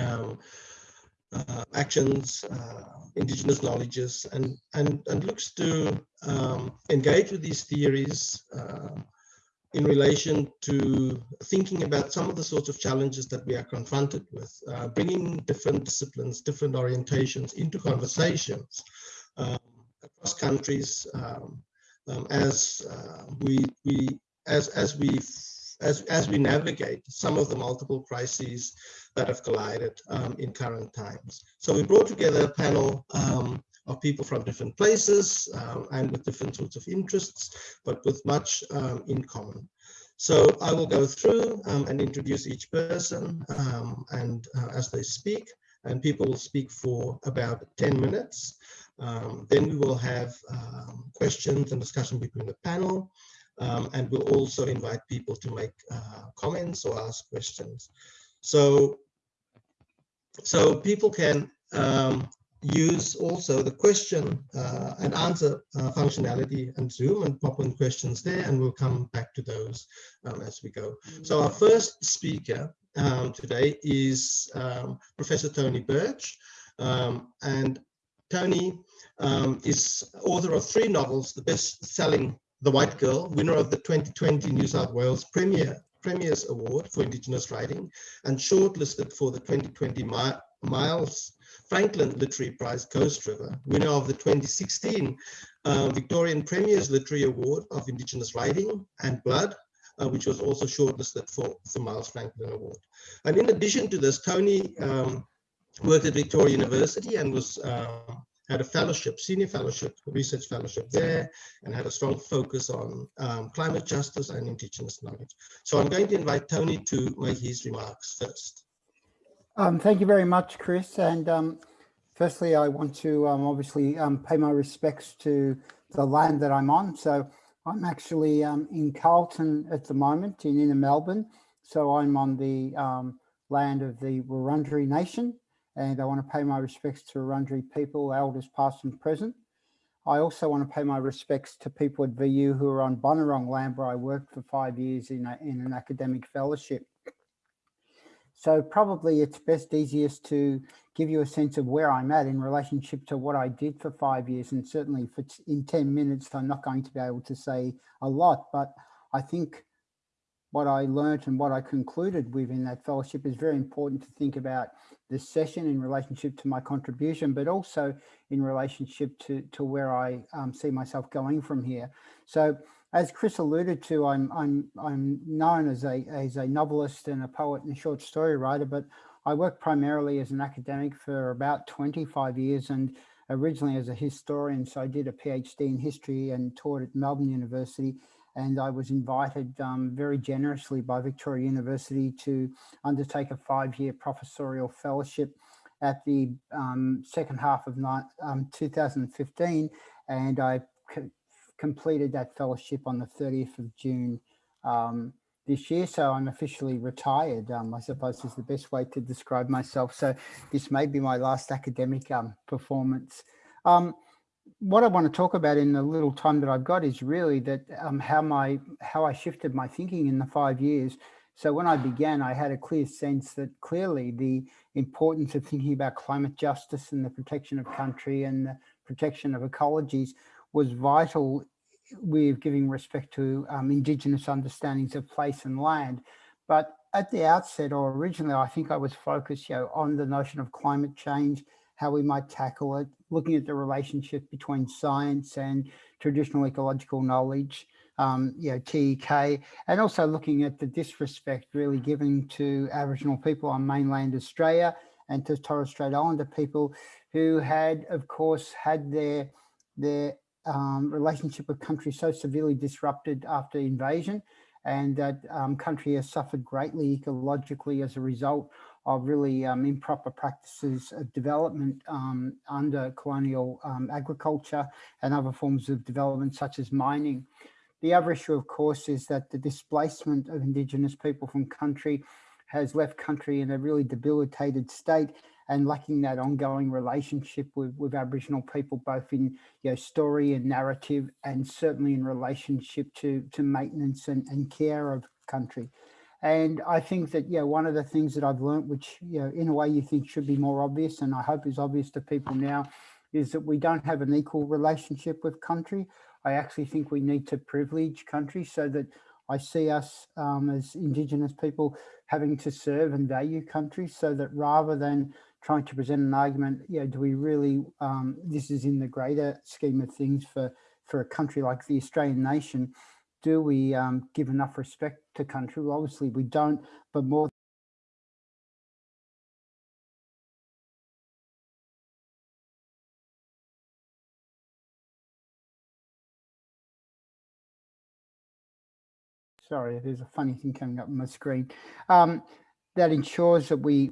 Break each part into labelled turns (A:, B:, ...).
A: um, uh, actions, uh, indigenous knowledges, and, and, and looks to um, engage with these theories uh, in relation to thinking about some of the sorts of challenges that we are confronted with, uh, bringing different disciplines, different orientations into conversations um, across countries um, um, as uh, we, we as, as we as, as we navigate some of the multiple crises that have collided um, in current times. So we brought together a panel um, of people from different places um, and with different sorts of interests, but with much um, in common. So I will go through um, and introduce each person um, and uh, as they speak, and people will speak for about 10 minutes. then we will have questions and discussion between the panel. Um, and we'll also invite people to make uh, comments or ask questions. So, so people can um, use also the question uh, and answer uh, functionality and Zoom and pop in questions there, and we'll come back to those um, as we go. So our first speaker um, today is um, Professor Tony Birch, um, and Tony um, is author of three novels, the best-selling the White Girl, winner of the 2020 New South Wales Premier Premier's Award for Indigenous Writing and shortlisted for the 2020 Miles Franklin Literary Prize Ghost River, winner of the 2016 uh, Victorian Premier's Literary Award of Indigenous Writing and Blood, uh, which was also shortlisted for the Miles Franklin Award. And in addition to this, Tony um, worked at Victoria University and was uh, had a fellowship, senior fellowship, research fellowship there, and had a strong focus on um, climate justice and indigenous knowledge. So I'm going to invite Tony to make his remarks first.
B: Um, thank you very much, Chris. And um, firstly, I want to um, obviously um, pay my respects to the land that I'm on. So I'm actually um, in Carlton at the moment in inner Melbourne. So I'm on the land of the Wurundjeri Nation and I want to pay my respects to Wurundjeri people, elders past and present. I also want to pay my respects to people at VU who are on Bunurong land where I worked for five years in, a, in an academic fellowship. So probably it's best easiest to give you a sense of where I'm at in relationship to what I did for five years. And certainly in 10 minutes, I'm not going to be able to say a lot, but I think what I learned and what I concluded within that fellowship is very important to think about this session in relationship to my contribution, but also in relationship to, to where I um, see myself going from here. So as Chris alluded to, I'm, I'm, I'm known as a, as a novelist and a poet and a short story writer, but I worked primarily as an academic for about 25 years and originally as a historian. So I did a PhD in history and taught at Melbourne University and I was invited um, very generously by Victoria University to undertake a five-year professorial fellowship at the um, second half of um, 2015 and I completed that fellowship on the 30th of June um, this year. So I'm officially retired, um, I suppose is the best way to describe myself. So this may be my last academic um, performance. Um, what I want to talk about in the little time that I've got is really that um, how my how I shifted my thinking in the five years. So when I began, I had a clear sense that clearly the importance of thinking about climate justice and the protection of country and the protection of ecologies was vital with giving respect to um, Indigenous understandings of place and land. But at the outset or originally, I think I was focused you know, on the notion of climate change how we might tackle it, looking at the relationship between science and traditional ecological knowledge, um, you know, TEK, and also looking at the disrespect really given to Aboriginal people on mainland Australia and to Torres Strait Islander people who had, of course, had their, their um, relationship with country so severely disrupted after invasion and that um, country has suffered greatly ecologically as a result of really um, improper practices of development um, under colonial um, agriculture and other forms of development such as mining. The other issue, of course, is that the displacement of Indigenous people from country has left country in a really debilitated state and lacking that ongoing relationship with, with Aboriginal people, both in you know, story and narrative, and certainly in relationship to, to maintenance and, and care of country. And I think that, yeah, one of the things that I've learned, which, you know, in a way you think should be more obvious, and I hope is obvious to people now, is that we don't have an equal relationship with country. I actually think we need to privilege country so that I see us um, as Indigenous people having to serve and value country so that rather than trying to present an argument, you know, do we really, um, this is in the greater scheme of things for, for a country like the Australian nation, do we um, give enough respect to country? Well, obviously we don't, but more sorry, there's a funny thing coming up on my screen, um, that ensures that we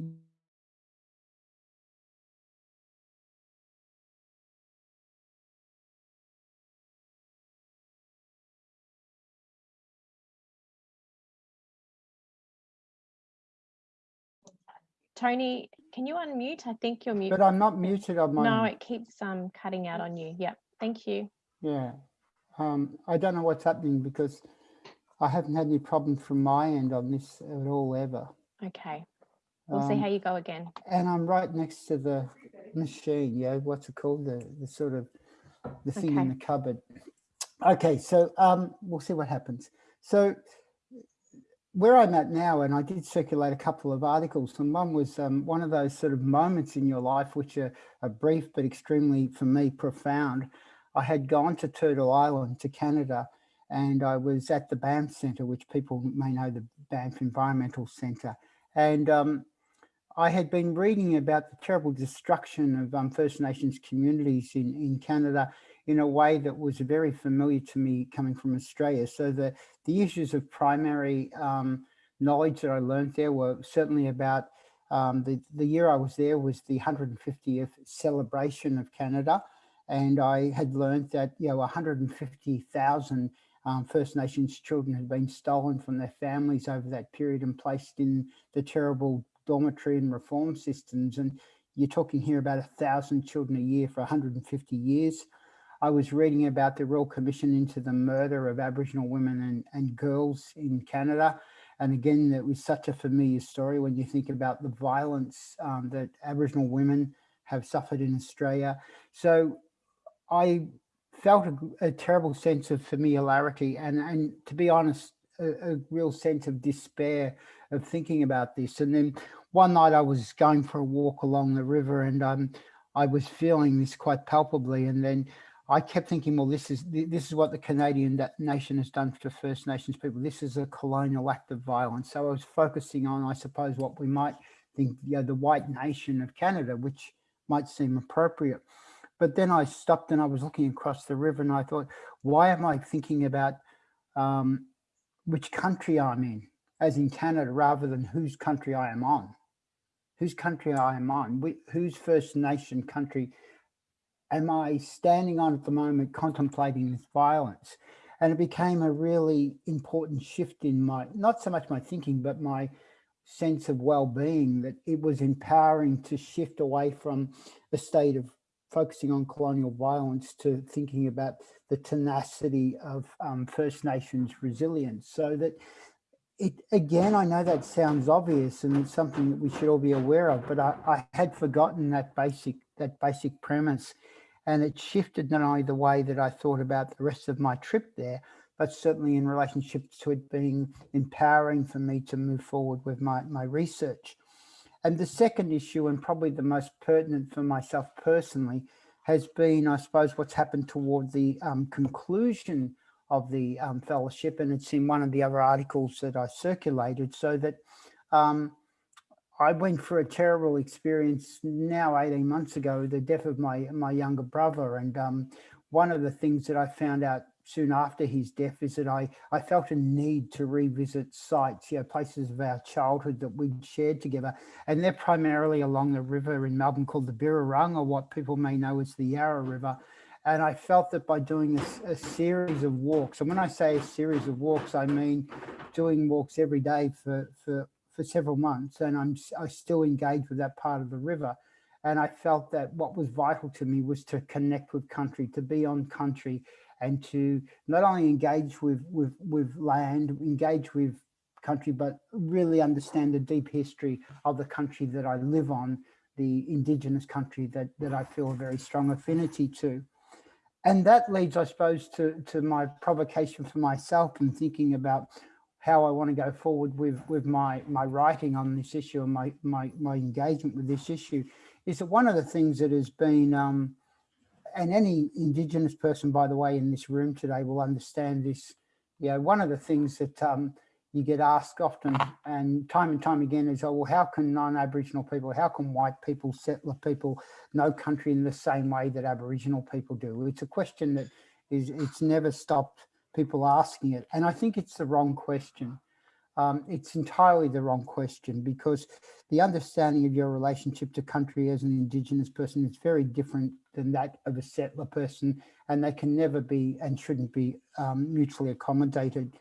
C: Tony, can you unmute? I think you're muted.
B: But I'm not muted on my.
C: No, it keeps um cutting out on you. Yep. Thank you.
B: Yeah. Um, I don't know what's happening because I haven't had any problems from my end on this at all ever.
C: Okay. We'll see
B: Um,
C: how you go again.
B: And I'm right next to the machine, yeah, what's it called? The, the sort of, the thing in the cupboard. Okay, so um, we'll see what happens. So where I'm at now, and I did circulate a couple of articles, and one was um, one of those sort of moments in your life which are, are brief but extremely, for me, profound. I had gone to Turtle Island, to Canada, and I was at the Banff Centre, which people may know the Banff Environmental Centre. And um, I had been reading about the terrible destruction of um, First Nations communities in, in Canada in a way that was very familiar to me coming from Australia. So the, the issues of primary um, knowledge that I learned there were certainly about um, the, the year I was there was the 150th celebration of Canada. And I had learned that, you know, 150,000 um, First Nations children had been stolen from their families over that period and placed in the terrible dormitory and reform systems. And you're talking here about a thousand children a year for 150 years. I was reading about the Royal Commission into the murder of Aboriginal women and, and girls in Canada. And again, it was such a familiar story when you think about the violence um, that Aboriginal women have suffered in Australia. So I felt a, a terrible sense of familiarity and, and to be honest, a, a real sense of despair of thinking about this. And then one night I was going for a walk along the river and um, I was feeling this quite palpably. And then I kept thinking, well, this is this is what the Canadian nation has done to First Nations people. This is a colonial act of violence. So I was focusing on, I suppose, what we might think, you know, the white nation of Canada, which might seem appropriate. But then I stopped and I was looking across the river and I thought, why am I thinking about um, which country I'm in, as in Canada, rather than whose country I am on? Whose country I am on? Wh- Whose First Nation country am I standing on at the moment contemplating this violence? And it became a really important shift in my, not so much my thinking, but my sense of well-being that it was empowering to shift away from a state of focusing on colonial violence to thinking about the tenacity of um, First Nations resilience so that it again, I know that sounds obvious and it's something that we should all be aware of, but I, I had forgotten that basic that basic premise and it shifted not only the way that I thought about the rest of my trip there, but certainly in relationship to it being empowering for me to move forward with my, my research. And the second issue, and probably the most pertinent for myself personally, has been, I suppose, what's happened toward the um, conclusion of the um, fellowship. And it's in one of the other articles that I circulated so that um, I went through a terrible experience now 18 months ago, the death of my, my younger brother. And um, one of the things that I found out soon after his death is that I, I felt a need to revisit sites, you know, places of our childhood that we'd shared together. And they're primarily along the river in Melbourne called the Birrarung, or what people may know as the Yarra River. And I felt that by doing a, a series of walks, and when I say a series of walks, I mean doing walks every day for, for, for several months. And I'm I still engaged with that part of the river. And I felt that what was vital to me was to connect with country, to be on country, and to not only engage with, with, with land, engage with country, but really understand the deep history of the country that I live on, the indigenous country that, that I feel a very strong affinity to. And that leads, I suppose, to, to my provocation for myself and thinking about how I want to go forward with, with my, my writing on this issue and my, my, my engagement with this issue is that one of the things that has been, um, and any Indigenous person, by the way, in this room today will understand this, you know, one of the things that um, you get asked often and time and time again is, oh, well, how can non-Aboriginal people, how can white people, settler people know country in the same way that Aboriginal people do? It's a question that is, it's never stopped people asking it. And I think it's the wrong question. Um, it's entirely the wrong question because the understanding of your relationship to country as an Indigenous person is very different than that of a settler person, and they can never be and shouldn't be um, mutually accommodated.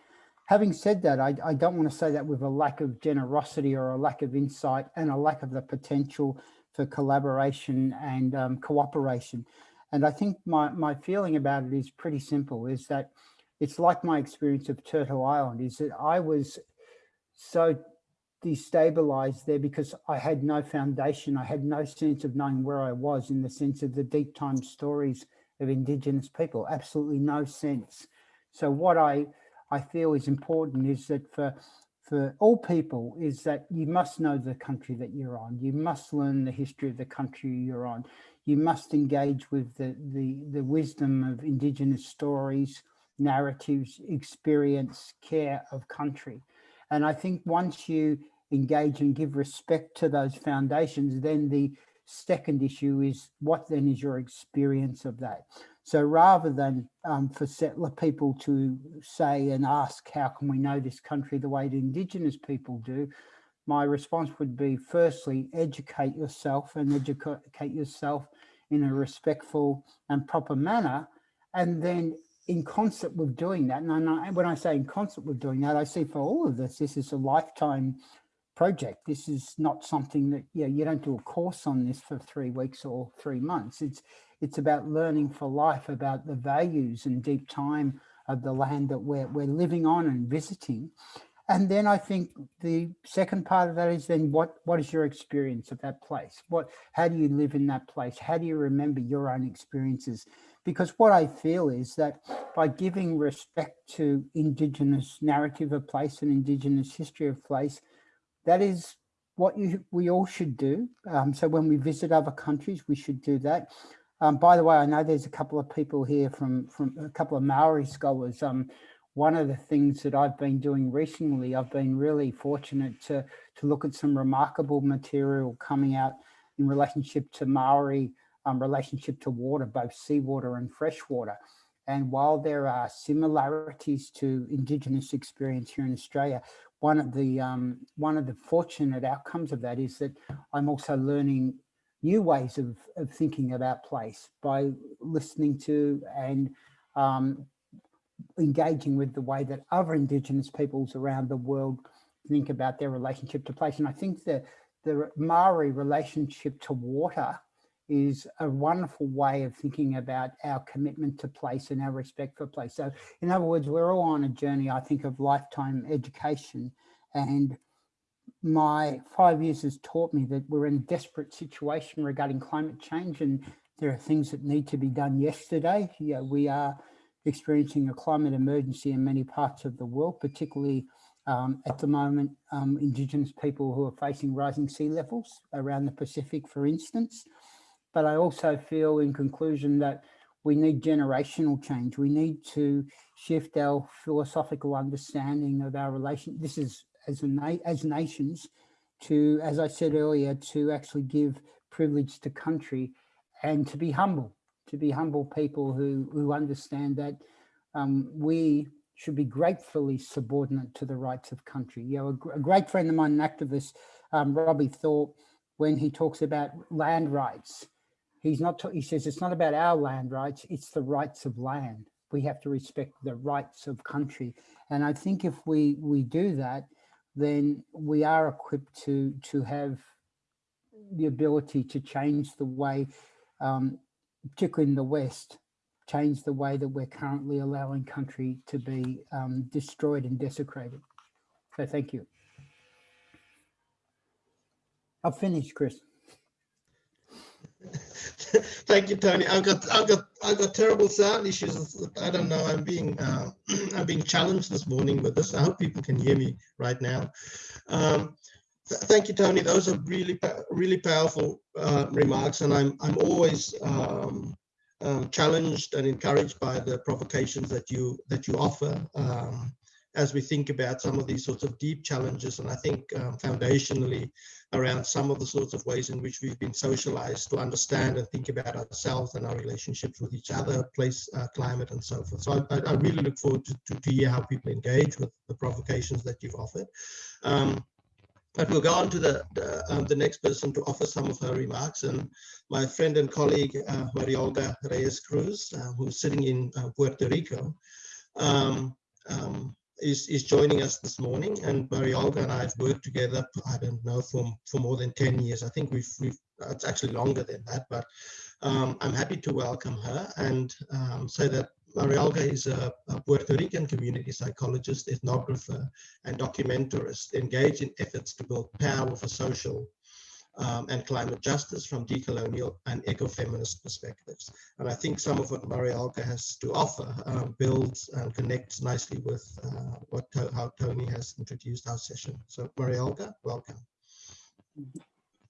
B: Having said that, I, I don't want to say that with a lack of generosity or a lack of insight and a lack of the potential for collaboration and um, cooperation. And I think my, my feeling about it is pretty simple, is that it's like my experience of Turtle Island, is that I was so destabilized there because I had no foundation. I had no sense of knowing where I was in the sense of the deep time stories of Indigenous people, absolutely no sense. So what I I feel is important is that for for all people is that you must know the country that you're on. You must learn the history of the country you're on. You must engage with the, the, the wisdom of Indigenous stories, narratives, experience, care of country. And I think once you engage and give respect to those foundations, then the second issue is what then is your experience of that? So rather than um, for settler people to say and ask, how can we know this country the way the Indigenous people do? My response would be, firstly, educate yourself and educate yourself in a respectful and proper manner. And then in concert with doing that, and I, when I say in concert with doing that, I see for all of this, this is a lifetime project. This is not something that, yeah, you don't do a course on this for three weeks or three months. It's it's about learning for life about the values and deep time of the land that we're, we're living on and visiting. And then I think the second part of that is then what, what is your experience of that place? What, how do you live in that place? How do you remember your own experiences? Because what I feel is that by giving respect to Indigenous narrative of place and Indigenous history of place, that is what you, we all should do. Um, so when we visit other countries, we should do that. Um, by the way, I know there's a couple of people here from, from a couple of Maori scholars. Um, one of the things that I've been doing recently, I've been really fortunate to, to look at some remarkable material coming out in relationship to Maori um, relationship to water, both seawater and freshwater. And while there are similarities to Indigenous experience here in Australia, one of the um, one of the fortunate outcomes of that is that I'm also learning new ways of, of thinking about place by listening to and um, engaging with the way that other Indigenous peoples around the world think about their relationship to place. And I think the, the Maori relationship to water is a wonderful way of thinking about our commitment to place and our respect for place. So in other words, we're all on a journey, I think, of lifetime education and my five years has taught me that we're in a desperate situation regarding climate change and there are things that need to be done yesterday. Yeah, we are experiencing a climate emergency in many parts of the world, particularly um, at the moment, um, Indigenous people who are facing rising sea levels around the Pacific, for instance. But I also feel in conclusion that we need generational change. We need to shift our philosophical understanding of our relation. This is as, a as nations to, as I said earlier, to actually give privilege to country and to be humble, to be humble people who, who understand that um, we should be gratefully subordinate to the rights of country. You know, a, a great friend of mine, an activist, um, Robbie Thorpe, when he talks about land rights, he's not, he says it's not about our land rights, it's the rights of land. We have to respect the rights of country. And I think if we, we do that, then we are equipped to to have the ability to change the way, um, particularly in the West, change the way that we're currently allowing country to be um, destroyed and desecrated. So thank you. I've finished, Chris.
A: Thank you, Tony. I've got I've got I've got terrible sound issues. I don't know. I'm being uh, I'm being challenged this morning with this. I hope people can hear me right now. Um, th thank you, Tony. Those are really really powerful uh, remarks, and I'm I'm always um, um, challenged and encouraged by the provocations that you that you offer. Um, as we think about some of these sorts of deep challenges. And I think um, foundationally around some of the sorts of ways in which we've been socialized to understand and think about ourselves and our relationships with each other, place, uh, climate, and so forth. So I, I really look forward to, to, to, hear how people engage with the provocations that you've offered. Um, but we'll go on to the the, um, the, next person to offer some of her remarks. And my friend and colleague, uh, Mariolga Reyes Cruz, uh, who's sitting in uh, Puerto Rico. Um, um, is, is joining us this morning. And Mariolga and I have worked together, I don't know, for, for more than 10 years. I think we've, we've it's actually longer than that, but um, I'm happy to welcome her and um, say that Mariolga is a, a, Puerto Rican community psychologist, ethnographer, and documentarist engaged in efforts to build power for social um, and climate justice from decolonial and ecofeminist perspectives. And I think some of what Mariolga has to offer um, builds and connects nicely with uh, what how Tony has introduced our session. So Mariolga, welcome.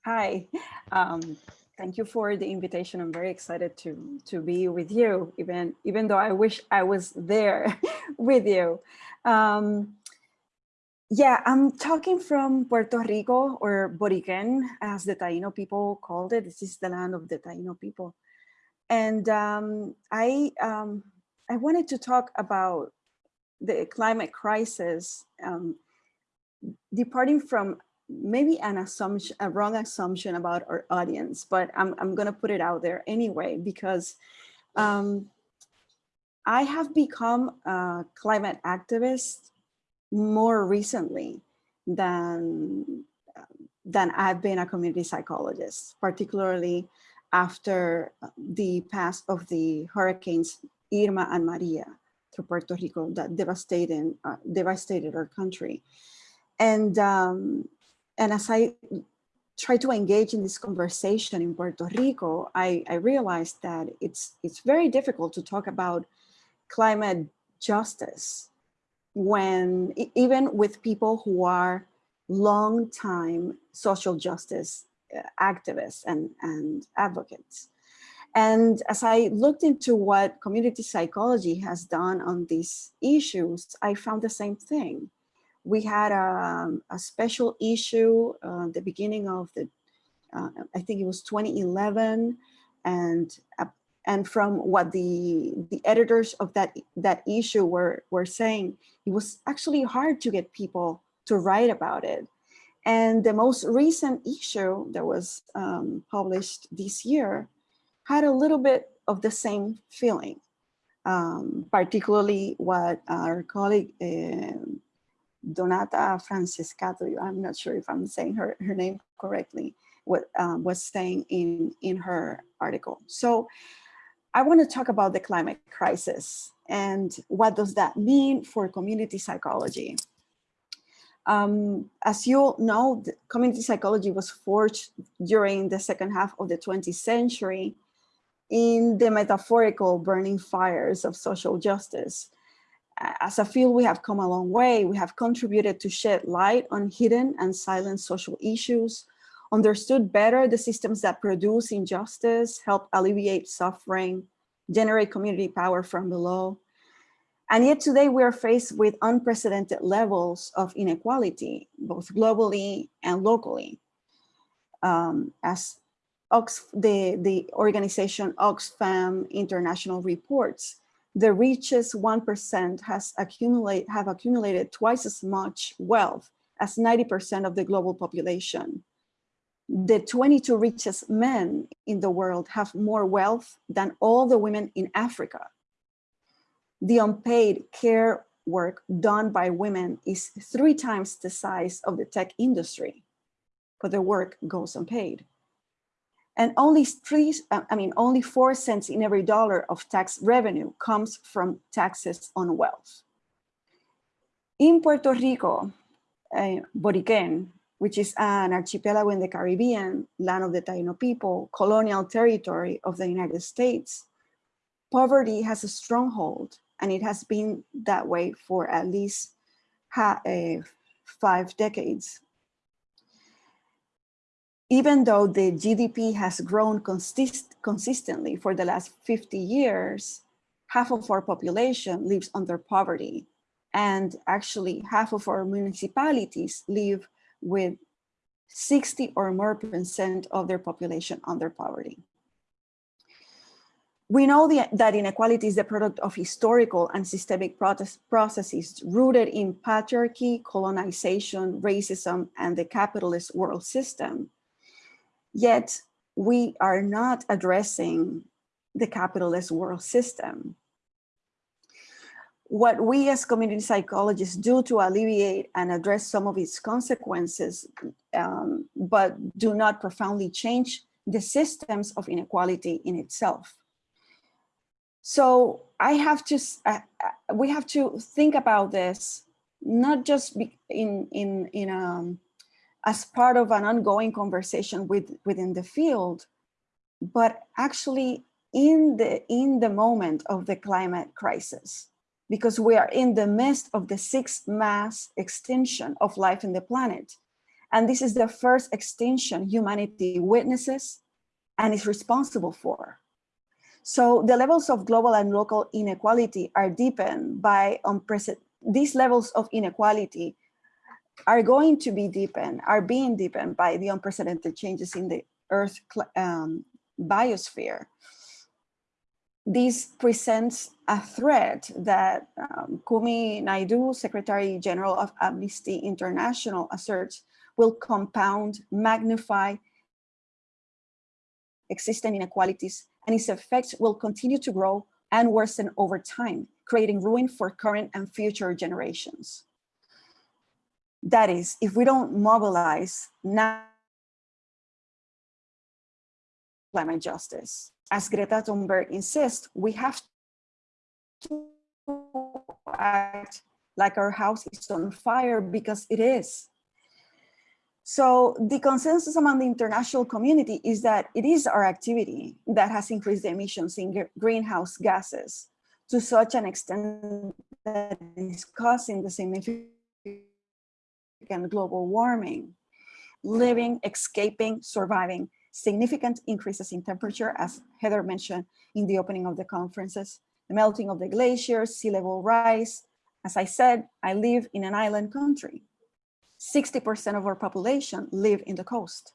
D: Hi, um, thank you for the invitation. I'm very excited to to be with you, even even though I wish I was there with you. Um, yeah, I'm talking from Puerto Rico or Boriquen, as the Taino people called it. This is the land of the Taino people. And um, I, um, I wanted to talk about the climate crisis, um, departing from maybe an assumption, a wrong assumption about our audience, but I'm, I'm gonna put it out there anyway, because um, I have become a climate activist more recently than than I've been a community psychologist, particularly after the pass of the hurricanes Irma and Maria through Puerto Rico that devastated, uh, devastated our country. And, um, and as I try to engage in this conversation in Puerto Rico, I, I realized that it's, it's very difficult to talk about climate justice when even with people who are long time social justice uh, activists and, and advocates. And as I looked into what community psychology has done on these issues, I found the same thing. We had a, a special issue uh, the beginning of the, uh, I think it was 2011, and and from what the the editors of that that issue were were saying it was actually hard to get people to write about it and the most recent issue that was um, published this year had a little bit of the same feeling um, particularly what our colleague uh, Donata Francescato, I'm not sure if I'm saying her, her name correctly, what um, was saying in, in her article. So I want to talk about the climate crisis and what does that mean for community psychology. Um, as you know, community psychology was forged during the second half of the 20th century in the metaphorical burning fires of social justice. As a field, we have come a long way. We have contributed to shed light on hidden and silent social issues, understood better the systems that produce injustice, help alleviate suffering, generate community power from below. And yet today we are faced with unprecedented levels of inequality, both globally and locally. Um, as the, the organization Oxfam International reports, the richest 1% has accumulate, have accumulated twice as much wealth as 90% of the global population the 22 richest men in the world have more wealth than all the women in Africa. The unpaid care work done by women is three times the size of the tech industry, but the work goes unpaid. And only three, I mean, only four cents in every dollar of tax revenue comes from taxes on wealth. In Puerto Rico, uh, Boriquen, which is an archipelago in the Caribbean, land of the Taino people, colonial territory of the United States, poverty has a stronghold and it has been that way for at least uh, five decades. Even though the GDP has grown consist consistently for the last 50 years, half of our population lives under poverty. And actually half of our municipalities live with 60 or more percent of their population under poverty. We know the, that inequality is the product of historical and systemic processes rooted in patriarchy, colonization, racism, and the capitalist world system. Yet we are not addressing the capitalist world system. What we as community psychologists do to alleviate and address some of its consequences, um, but do not profoundly change the systems of inequality in itself. So I have to, uh, we have to think about this, not just in, in, in um, as part of an ongoing conversation with, within the field, but actually in the, in the moment of the climate crisis, because we are in the midst of the sixth mass extinction of life in the planet. And this is the first extinction humanity witnesses and is responsible for. So the levels of global and local inequality are deepened by unprecedented, these levels of inequality are going to be deepened, are being deepened by the unprecedented changes in the Earth um, biosphere. This presents a threat that um, Kumi Naidoo, Secretary General of Amnesty International, asserts will compound, magnify existing inequalities and its effects will continue to grow and worsen over time, creating ruin for current and future generations. That is, if we don't mobilize now climate justice, as Greta Thunberg insists, we have to act like our house is on fire because it is. So the consensus among the international community is that it is our activity that has increased the emissions in greenhouse gases to such an extent that is causing the significant global warming, living, escaping, surviving significant increases in temperature, as Heather mentioned in the opening of the conferences, the melting of the glaciers, sea level rise. As I said, I live in an island country 60% of our population live in the coast.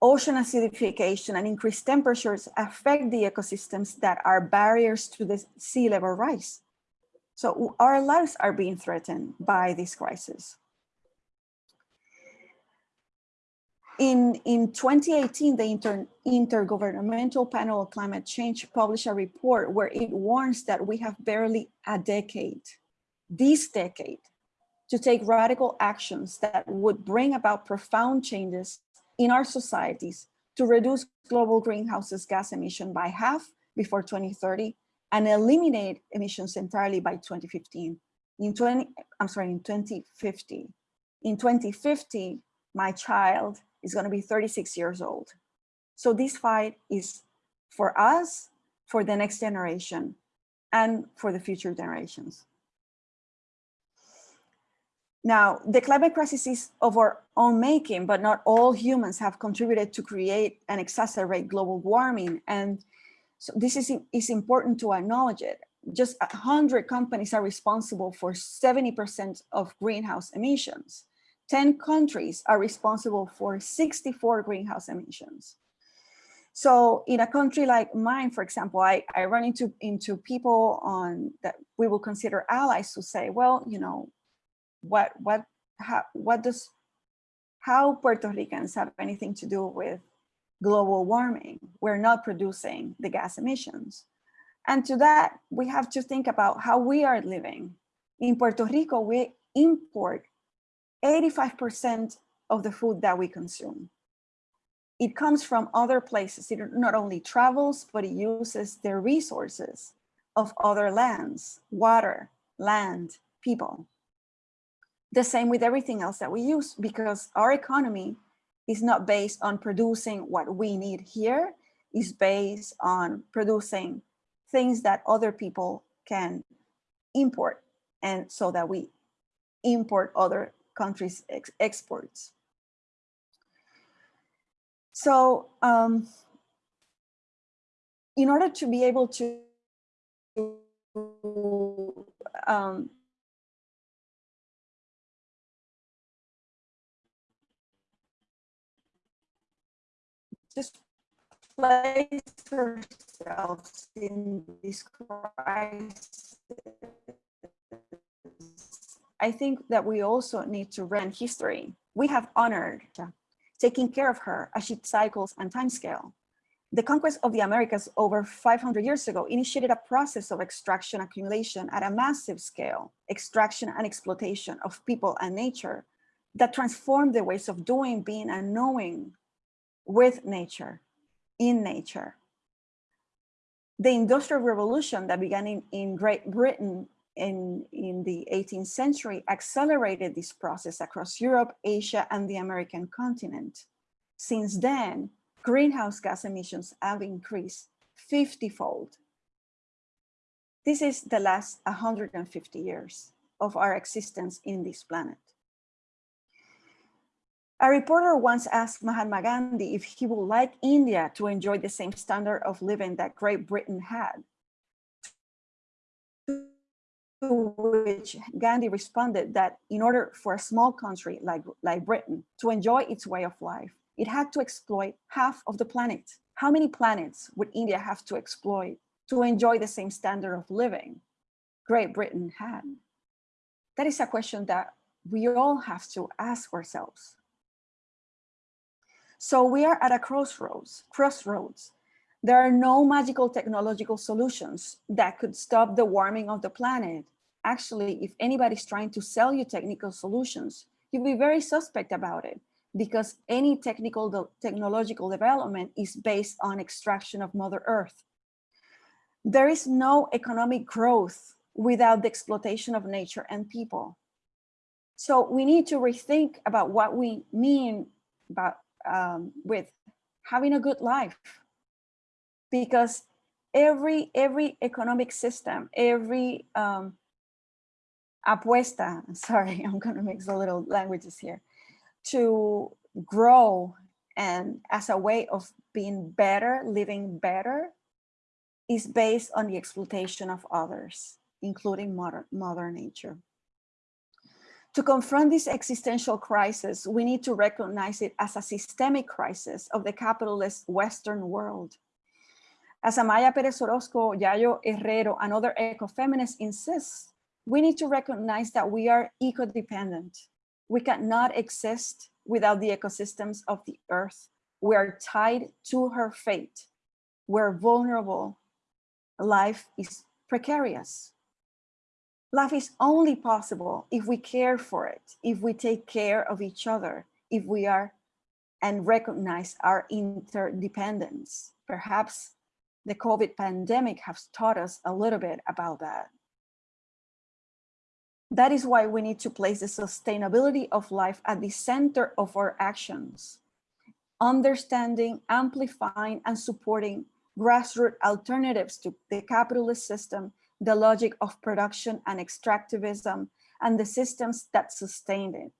D: Ocean acidification and increased temperatures affect the ecosystems that are barriers to the sea level rise. So our lives are being threatened by this crisis. In, in 2018, the Inter, Intergovernmental Panel on Climate Change published a report where it warns that we have barely a decade, this decade, to take radical actions that would bring about profound changes in our societies to reduce global greenhouse gas emission by half before 2030 and eliminate emissions entirely by 2015. In 20, I'm sorry, in 2050. In 2050, my child is going to be 36 years old. So this fight is for us, for the next generation, and for the future generations. Now, the climate crisis is of our own making, but not all humans have contributed to create and exacerbate global warming. And so this is, is important to acknowledge it. Just 100 companies are responsible for 70% of greenhouse emissions. 10 countries are responsible for 64 greenhouse emissions. So in a country like mine, for example, I, I run into, into people on that we will consider allies who say, well, you know, what what how what does how Puerto Ricans have anything to do with global warming? We're not producing the gas emissions. And to that, we have to think about how we are living. In Puerto Rico, we import 85% of the food that we consume. It comes from other places. It not only travels, but it uses the resources of other lands, water, land, people. The same with everything else that we use because our economy is not based on producing what we need here, is based on producing things that other people can import and so that we import other countries' ex exports. So um, in order to be able to um, just place ourselves in this crisis, I think that we also need to run history. We have honored taking care of her as she cycles and timescale. The conquest of the Americas over 500 years ago initiated a process of extraction accumulation at a massive scale, extraction and exploitation of people and nature that transformed the ways of doing, being, and knowing with nature, in nature. The Industrial Revolution that began in, in Great Britain in, in the 18th century accelerated this process across Europe, Asia, and the American continent. Since then, greenhouse gas emissions have increased 50-fold. This is the last 150 years of our existence in this planet. A reporter once asked Mahatma Gandhi if he would like India to enjoy the same standard of living that Great Britain had. To which Gandhi responded that in order for a small country like, like Britain to enjoy its way of life, it had to exploit half of the planet. How many planets would India have to exploit to enjoy the same standard of living Great Britain had? That is a question that we all have to ask ourselves. So we are at a crossroads, crossroads. There are no magical technological solutions that could stop the warming of the planet. Actually, if anybody's trying to sell you technical solutions, you'll be very suspect about it because any technical technological development is based on extraction of Mother Earth. There is no economic growth without the exploitation of nature and people. So we need to rethink about what we mean about um, with having a good life because every every economic system every um, apuesta sorry i'm going to mix a little languages here to grow and as a way of being better living better is based on the exploitation of others including mother mother nature to confront this existential crisis, we need to recognize it as a systemic crisis of the capitalist Western world. As Amaya Perez Orozco, Yayo Herrero, and other ecofeminists insist, we need to recognize that we are eco-dependent. We cannot exist without the ecosystems of the earth. We are tied to her fate. We're vulnerable. Life is precarious. Life is only possible if we care for it, if we take care of each other, if we are and recognize our interdependence. Perhaps the COVID pandemic has taught us a little bit about that. That is why we need to place the sustainability of life at the center of our actions, understanding, amplifying, and supporting grassroots alternatives to the capitalist system the logic of production and extractivism, and the systems that sustained it,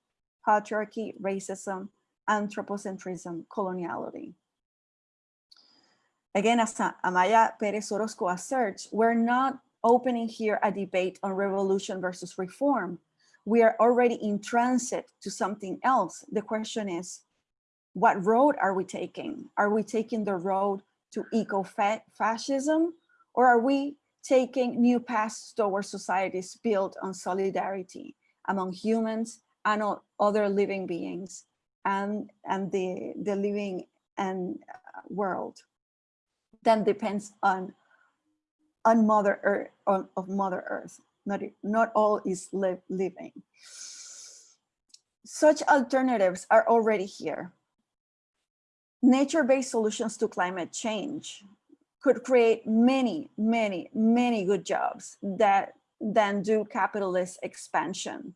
D: patriarchy, racism, anthropocentrism, coloniality. Again, as Amaya Perez Orozco asserts, we're not opening here a debate on revolution versus reform. We are already in transit to something else. The question is, what road are we taking? Are we taking the road to eco-fascism or are we taking new paths towards societies built on solidarity among humans and other living beings and, and the, the living and uh, world then depends on on mother earth on, of mother earth. Not not all is li living. Such alternatives are already here. Nature-based solutions to climate change could create many, many, many good jobs that then do capitalist expansion.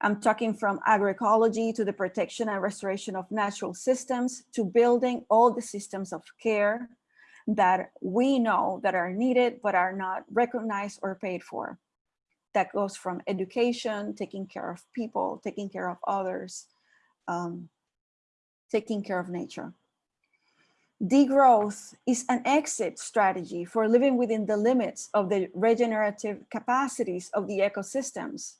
D: I'm talking from agroecology to the protection and restoration of natural systems to building all the systems of care that we know that are needed but are not recognized or paid for. That goes from education, taking care of people, taking care of others, um, taking care of nature. Degrowth is an exit strategy for living within the limits of the regenerative capacities of the ecosystems.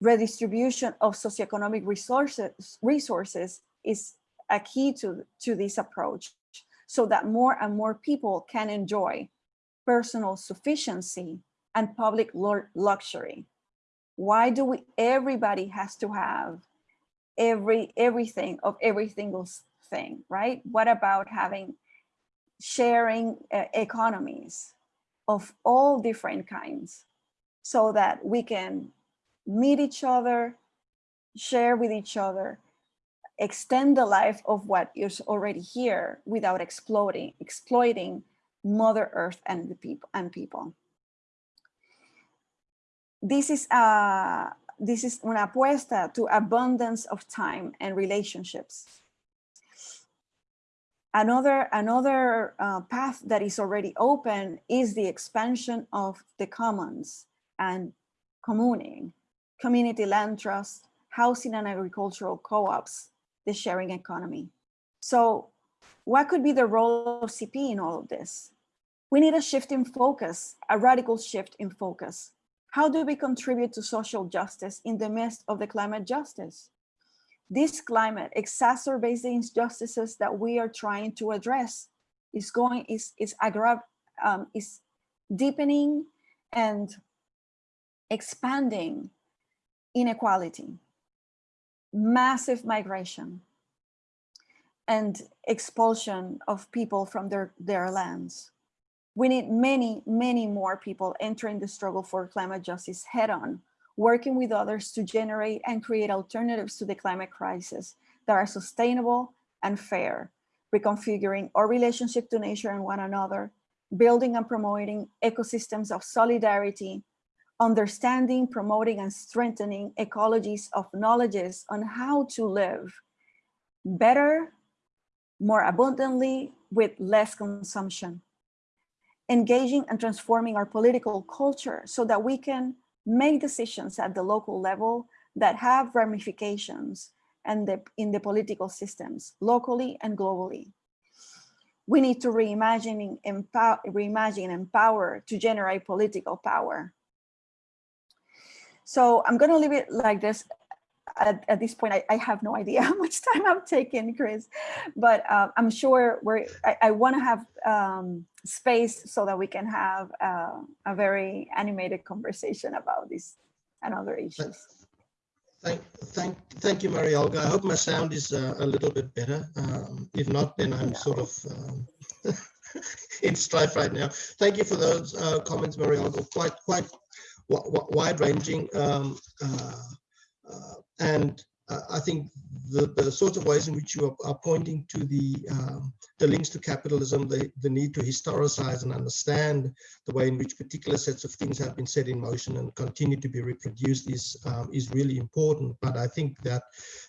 D: Redistribution of socioeconomic resources, resources is a key to, to this approach so that more and more people can enjoy personal sufficiency and public luxury. Why do we, everybody has to have every everything of every single thing, right? What about having sharing uh, economies of all different kinds so that we can meet each other, share with each other, extend the life of what is already here without exploiting, exploiting Mother Earth and the people and people. This is a this is una apuesta to abundance of time and relationships. Another, another uh, path that is already open is the expansion of the commons and communing, community land trust, housing and agricultural co-ops, the sharing economy. So what could be the role of CP in all of this? We need a shift in focus, a radical shift in focus. How do we contribute to social justice in the midst of the climate justice? This climate exacerbates the injustices that we are trying to address. Is going is is aggrav um, is deepening and expanding inequality, massive migration, and expulsion of people from their, their lands. We need many, many more people entering the struggle for climate justice head on, working with others to generate and create alternatives to the climate crisis that are sustainable and fair, reconfiguring our relationship to nature and one another, building and promoting ecosystems of solidarity, understanding, promoting, and strengthening ecologies of knowledges on how to live better, more abundantly, with less consumption engaging and transforming our political culture so that we can make decisions at the local level that have ramifications and the, in the political systems, locally and globally. We need to reimagine, empower, reimagine, empower to generate political power. So I'm going to leave it like this at, at this point, I, I, have no idea how much time I'm taking, Chris, but uh, I'm sure we're, I, I want to have um, space so that we can have uh, a very animated conversation about this and other issues.
A: Thank, thank, thank you, Maria Olga. I hope my sound is uh, a little bit better. Um, if not, then I'm no. sort of um, in strife right now. Thank you for those uh, comments, Maria Olga. Quite, quite wide-ranging. Um, uh, uh, and I think the, the sort of ways in which you are, are pointing to the um, the links to capitalism, the, the need to historicize and understand the way in which particular sets of things have been set in motion and continue to be reproduced is um, is really important. But I think that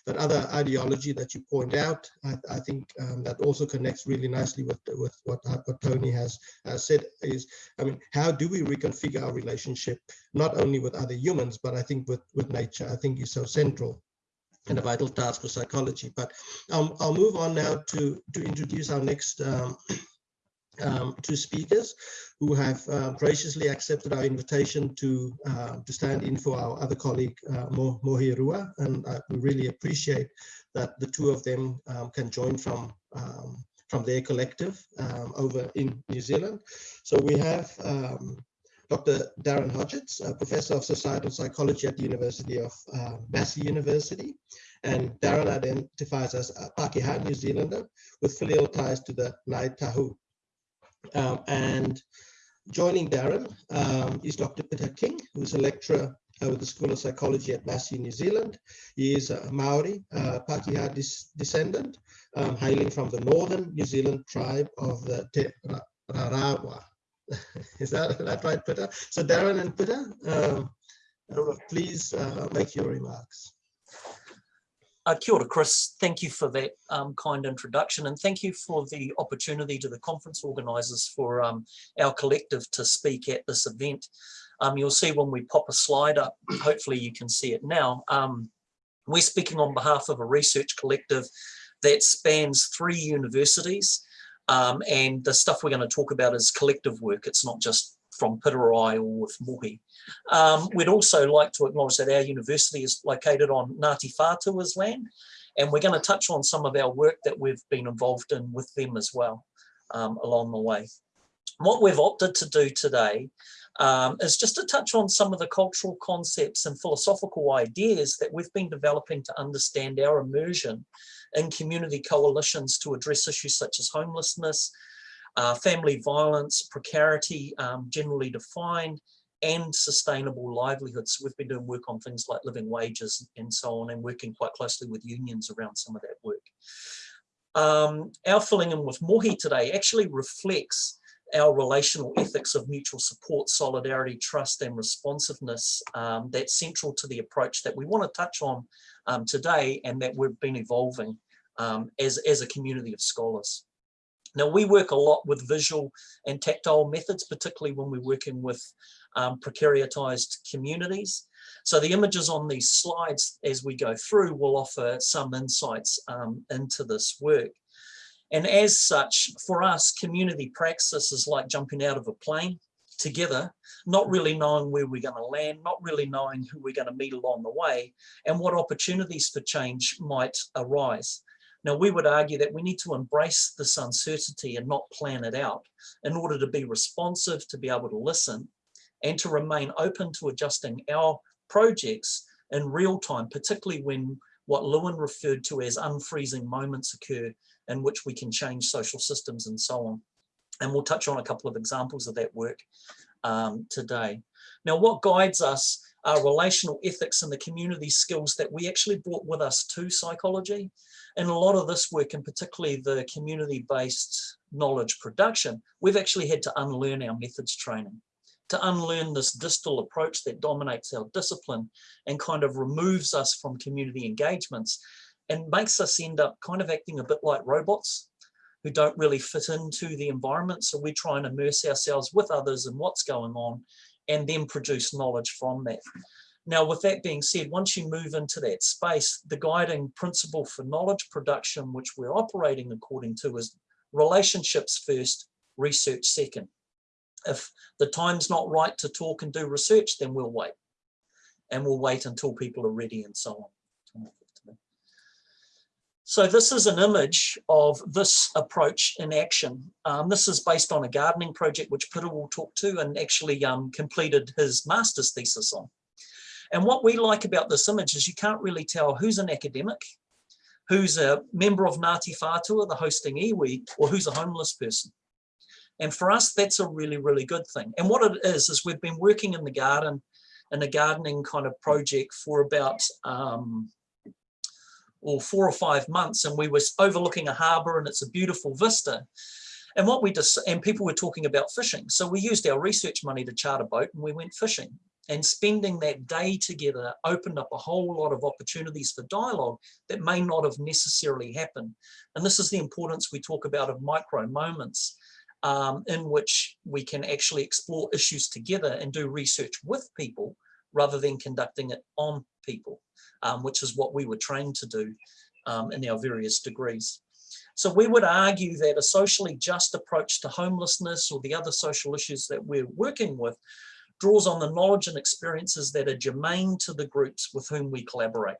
A: that other ideology that you point out, I, I think um, that also connects really nicely with with what, what Tony has uh, said is, I mean, how do we reconfigure our relationship not only with other humans, but I think with with nature. I think is so central and a vital task for psychology. But um, I'll move on now to, to introduce our next um, um, two speakers who have uh, graciously accepted our invitation to uh, to stand in for our other colleague, uh, Mo. And we really appreciate that the two of them um, can join from um, from their collective um, over in New Zealand. So we have Dr. Darren Hodgetts, Professor of Societal Psychology at the University of uh, Massey University. And Darren identifies as a Pakeha New Zealander with filial ties to the Ngāi Tahu. Um, and joining Darren um, is Dr. Peter King, who is a lecturer uh, with the School of Psychology at Massey, New Zealand. He is a Maori uh, Pakeha descendant, um, hailing from the northern New Zealand tribe of the Te Rarawa. Is that, that right, Peter? So Darren and Peter, um, Rudolph, please uh, make your remarks.
E: Uh, kia ora, Chris. Thank you for that um, kind introduction and thank you for the opportunity to the conference organisers for um, our collective to speak at this event. Um, you'll see when we pop a slide up, hopefully you can see it now. Um, we're speaking on behalf of a research collective that spans three universities um, and the stuff we're going to talk about is collective work. It's not just from Piterai or with Mohi. Um, we'd also like to acknowledge that our university is located on Ngāti Whātua's land, and we're going to touch on some of our work that we've been involved in with them as well um, along the way. What we've opted to do today um, is just to touch on some of the cultural concepts and philosophical ideas that we've been developing to understand our immersion in community coalitions to address issues such as homelessness, uh, family violence, precarity um, generally defined, and sustainable livelihoods. We've been doing work on things like living wages and so on, and working quite closely with unions around some of that work. Um, our filling in with Mohi today actually reflects our relational ethics of mutual support, solidarity, trust and responsiveness um, that's central to the approach that we want to touch on um, today and that we've been evolving um, as, as a community of scholars. Now we work a lot with visual and tactile methods, particularly when we're working with um, precariatized communities. So the images on these slides as we go through will offer some insights um, into this work. And as such, for us, community praxis is like jumping out of a plane together, not really knowing where we're going to land, not really knowing who we're going to meet along the way, and what opportunities for change might arise. Now, we would argue that we need to embrace this uncertainty and not plan it out in order to be responsive, to be able to listen, and to remain open to adjusting our projects in real time, particularly when what Lewin referred to as unfreezing moments occur in which we can change social systems and so on. And we'll touch on a couple of examples of that work um, today. Now, what guides us are relational ethics and the community skills that we actually brought with us to psychology. And a lot of this work, and particularly the community-based knowledge production, we've actually had to unlearn our methods training to unlearn this distal approach that dominates our discipline and kind of removes us from community engagements and makes us end up kind of acting a bit like robots who don't really fit into the environment. So we try and immerse ourselves with others and what's going on and then produce knowledge from that. Now, with that being said, once you move into that space, the guiding principle for knowledge production, which we're operating according to is relationships first, research second. If the time's not right to talk and do research, then we'll wait. And we'll wait until people are ready and so on. So this is an image of this approach in action. Um, this is based on a gardening project which Peter will talk to and actually um, completed his master's thesis on. And what we like about this image is you can't really tell who's an academic, who's a member of Ngāti Whātua, the hosting iwi, or who's a homeless person. And for us, that's a really, really good thing. And what it is, is we've been working in the garden, in a gardening kind of project for about um, or four or five months and we were overlooking a harbor and it's a beautiful vista. And what we just, and people were talking about fishing. So we used our research money to charter a boat and we went fishing and spending that day together opened up a whole lot of opportunities for dialogue that may not have necessarily happened. And this is the importance we talk about of micro moments um, in which we can actually explore issues together and do research with people rather than conducting it on people um, which is what we were trained to do um, in our various degrees. So we would argue that a socially just approach to homelessness or the other social issues that we're working with draws on the knowledge and experiences that are germane to the groups with whom we collaborate.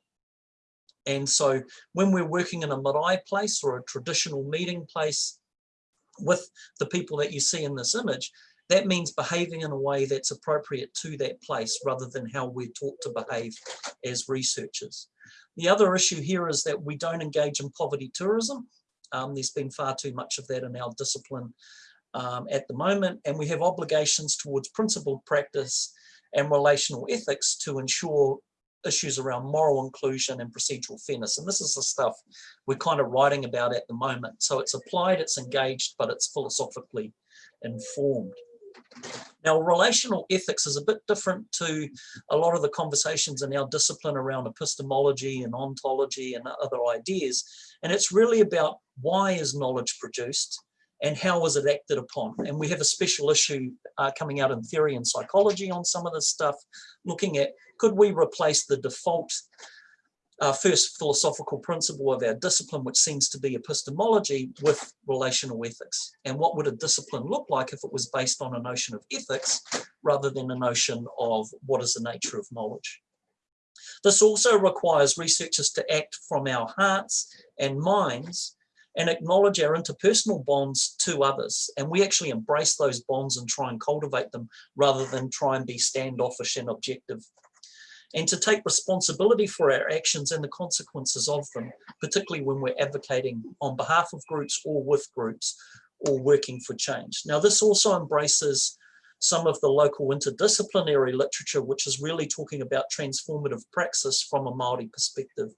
E: And so when we're working in a marae place or a traditional meeting place with the people that you see in this image, that means behaving in a way that's appropriate to that place rather than how we're taught to behave as researchers. The other issue here is that we don't engage in poverty tourism. Um, there's been far too much of that in our discipline um, at the moment, and we have obligations towards principled practice and relational ethics to ensure issues around moral inclusion and procedural fairness. And this is the stuff we're kind of writing about at the moment. So it's applied, it's engaged, but it's philosophically informed. Now, relational ethics is a bit different to a lot of the conversations in our discipline around epistemology and ontology and other ideas. And it's really about why is knowledge produced and how was it acted upon? And we have a special issue uh, coming out in theory and psychology on some of this stuff, looking at could we replace the default uh, first philosophical principle of our discipline, which seems to be epistemology, with relational ethics. And what would a discipline look like if it was based on a notion of ethics rather than a notion of what is the nature of knowledge? This also requires researchers to act from our hearts and minds and acknowledge our interpersonal bonds to others. And we actually embrace those bonds and try and cultivate them rather than try and be standoffish and objective and to take responsibility for our actions and the consequences of them, particularly when we're advocating on behalf of groups or with groups or working for change. Now, this also embraces some of the local interdisciplinary literature, which is really talking about transformative praxis from a Māori perspective.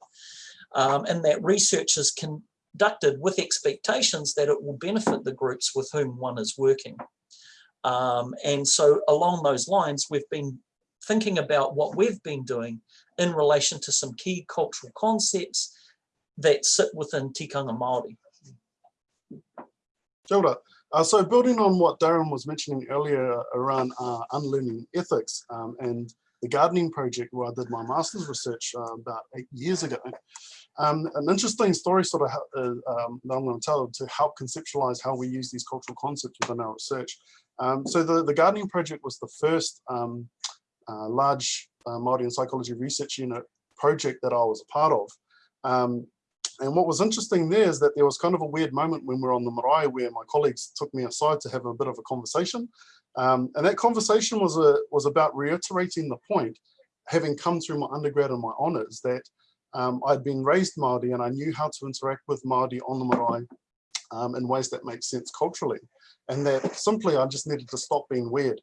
E: Um, and that research is conducted with expectations that it will benefit the groups with whom one is working. Um, and so along those lines, we've been thinking about what we've been doing in relation to some key cultural concepts that sit within tikanga Māori.
F: Kia ora. Uh, so building on what Darren was mentioning earlier around uh, unlearning ethics um, and the gardening project where I did my master's research uh, about eight years ago. Um, an interesting story sort of uh, um, that I'm going to tell to help conceptualize how we use these cultural concepts within our research. Um, so the, the gardening project was the first um, uh, large uh, Māori and psychology research unit project that I was a part of. Um, and what was interesting there is that there was kind of a weird moment when we were on the marae where my colleagues took me aside to have a bit of a conversation. Um, and that conversation was, a, was about reiterating the point, having come through my undergrad and my honours, that um, I'd been raised Māori and I knew how to interact with Māori on the marae um, in ways that make sense culturally. And that simply I just needed to stop being weird.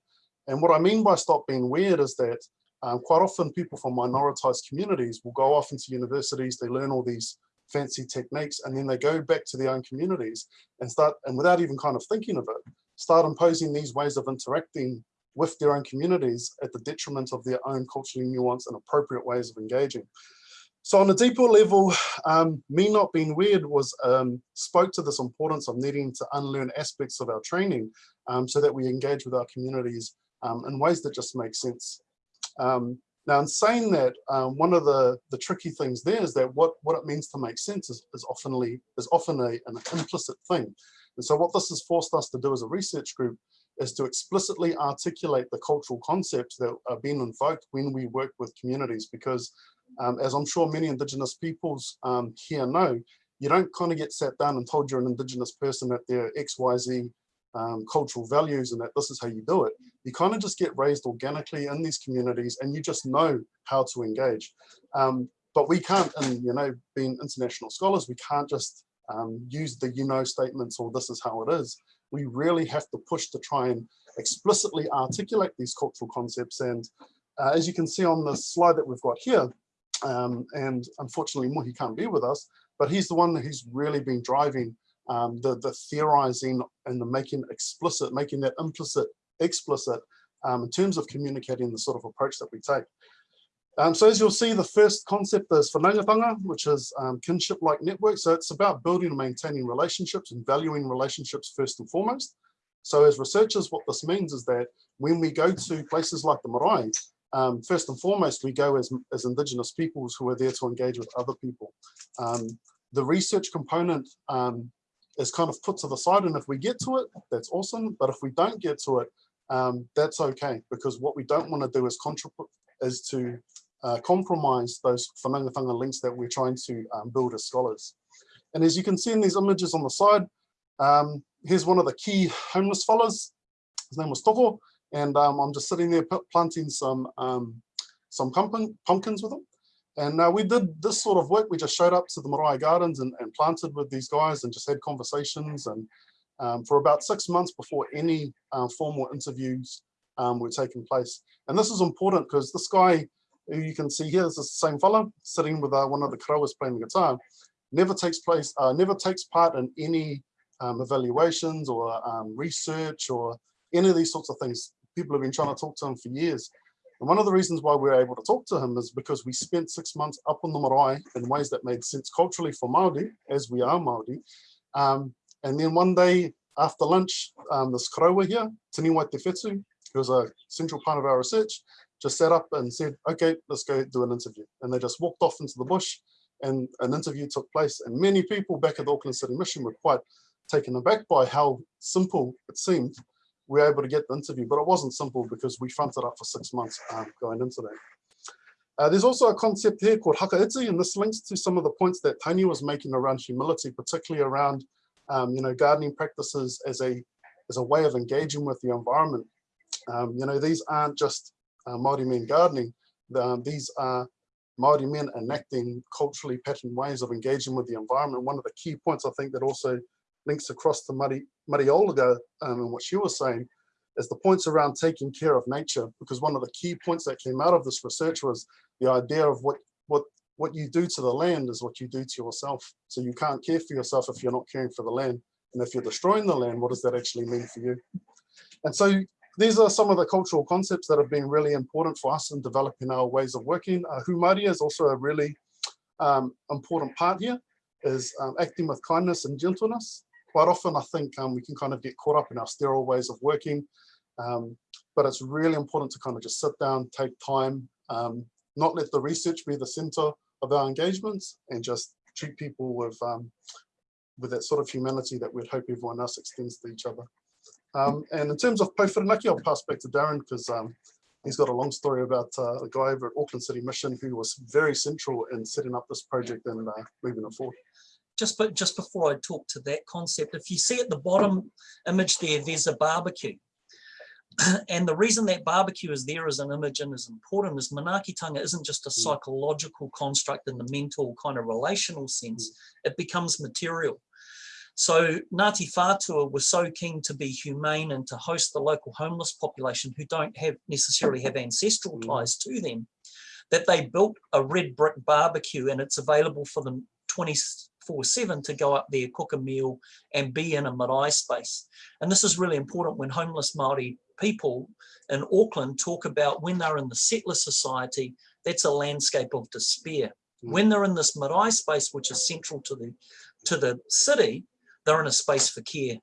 F: And what I mean by stop being weird is that um, quite often people from minoritized communities will go off into universities, they learn all these fancy techniques, and then they go back to their own communities and start, and without even kind of thinking of it, start imposing these ways of interacting with their own communities at the detriment of their own culturally nuanced and appropriate ways of engaging. So on a deeper level, um, me not being weird was um, spoke to this importance of needing to unlearn aspects of our training um, so that we engage with our communities um, in ways that just make sense. Um, now, in saying that, um, one of the, the tricky things there is that what, what it means to make sense is, is, oftenly, is often a, an implicit thing. And so what this has forced us to do as a research group is to explicitly articulate the cultural concepts that are being invoked when we work with communities, because um, as I'm sure many Indigenous peoples um, here know, you don't kind of get sat down and told you're an Indigenous person that they're XYZ um, cultural values and that this is how you do it. You kind of just get raised organically in these communities and you just know how to engage. Um, but we can't, and you know, being international scholars, we can't just um, use the you know statements or this is how it is. We really have to push to try and explicitly articulate these cultural concepts. And uh, as you can see on the slide that we've got here, um, and unfortunately Mohi can't be with us, but he's the one who's really been driving um, the, the theorizing and the making explicit, making that implicit explicit um, in terms of communicating the sort of approach that we take. Um, so as you'll see, the first concept is whanaungatanga, which is um, kinship-like network. So it's about building and maintaining relationships and valuing relationships first and foremost. So as researchers, what this means is that when we go to places like the marae, um, first and foremost, we go as, as Indigenous peoples who are there to engage with other people. Um, the research component um, is kind of put to the side. And if we get to it, that's awesome. But if we don't get to it, um, that's okay. Because what we don't want to do is, is to uh, compromise those whanaungatanga links that we're trying to um, build as scholars. And as you can see in these images on the side, um, here's one of the key homeless fellas. His name was Toko. And um, I'm just sitting there planting some um, some pumpkin, pumpkins with him. And uh, we did this sort of work. We just showed up to the Marae Gardens and, and planted with these guys and just had conversations and um, for about six months before any uh, formal interviews um, were taking place. And this is important because this guy who you can see here is the same fellow sitting with uh, one of the karawas playing the guitar, never takes place, uh, never takes part in any um, evaluations or um, research or any of these sorts of things. People have been trying to talk to him for years. And one of the reasons why we are able to talk to him is because we spent six months up on the marae in ways that made sense culturally for Māori, as we are Māori. Um, and then one day after lunch, um, this koroua here, Tini Te Whetū, who was a central part of our research, just sat up and said, okay, let's go do an interview. And they just walked off into the bush and an interview took place. And many people back at the Auckland City Mission were quite taken aback by how simple it seemed. We were able to get the interview, but it wasn't simple because we fronted up for six months um, going into that. Uh, there's also a concept here called whakaiti, and this links to some of the points that Tony was making around humility, particularly around, um, you know, gardening practices as a as a way of engaging with the environment. Um, you know, these aren't just uh, Māori men gardening. Um, these are Māori men enacting culturally patterned ways of engaging with the environment. One of the key points I think that also links across to Mari, Maria Olga um, and what she was saying is the points around taking care of nature, because one of the key points that came out of this research was the idea of what, what, what you do to the land is what you do to yourself. So you can't care for yourself if you're not caring for the land. And if you're destroying the land, what does that actually mean for you? And so these are some of the cultural concepts that have been really important for us in developing our ways of working. Uh, Humārie is also a really um, important part here, is um, acting with kindness and gentleness. Quite often, I think um, we can kind of get caught up in our sterile ways of working, um, but it's really important to kind of just sit down, take time, um, not let the research be the center of our engagements, and just treat people with um, with that sort of humanity that we'd hope everyone else extends to each other. Um, and in terms of Pou whirinaki, I'll pass back to Darren because um, he's got a long story about uh, a guy over at Auckland City Mission who was very central in setting up this project and uh, moving it forward.
E: Just, but just before I talk to that concept, if you see at the bottom image there, there's a barbecue. and the reason that barbecue is there as an image and is important is Manaakitanga isn't just a mm. psychological construct in the mental kind of relational sense, mm. it becomes material. So Ngāti Whātua was so keen to be humane and to host the local homeless population who don't have necessarily have ancestral mm. ties to them, that they built a red brick barbecue and it's available for them 24-7 to go up there, cook a meal and be in a marae space. And this is really important when homeless Māori people in Auckland talk about when they're in the settler society, that's a landscape of despair. Mm. When they're in this marae space, which is central to the to the city, they're in a space for care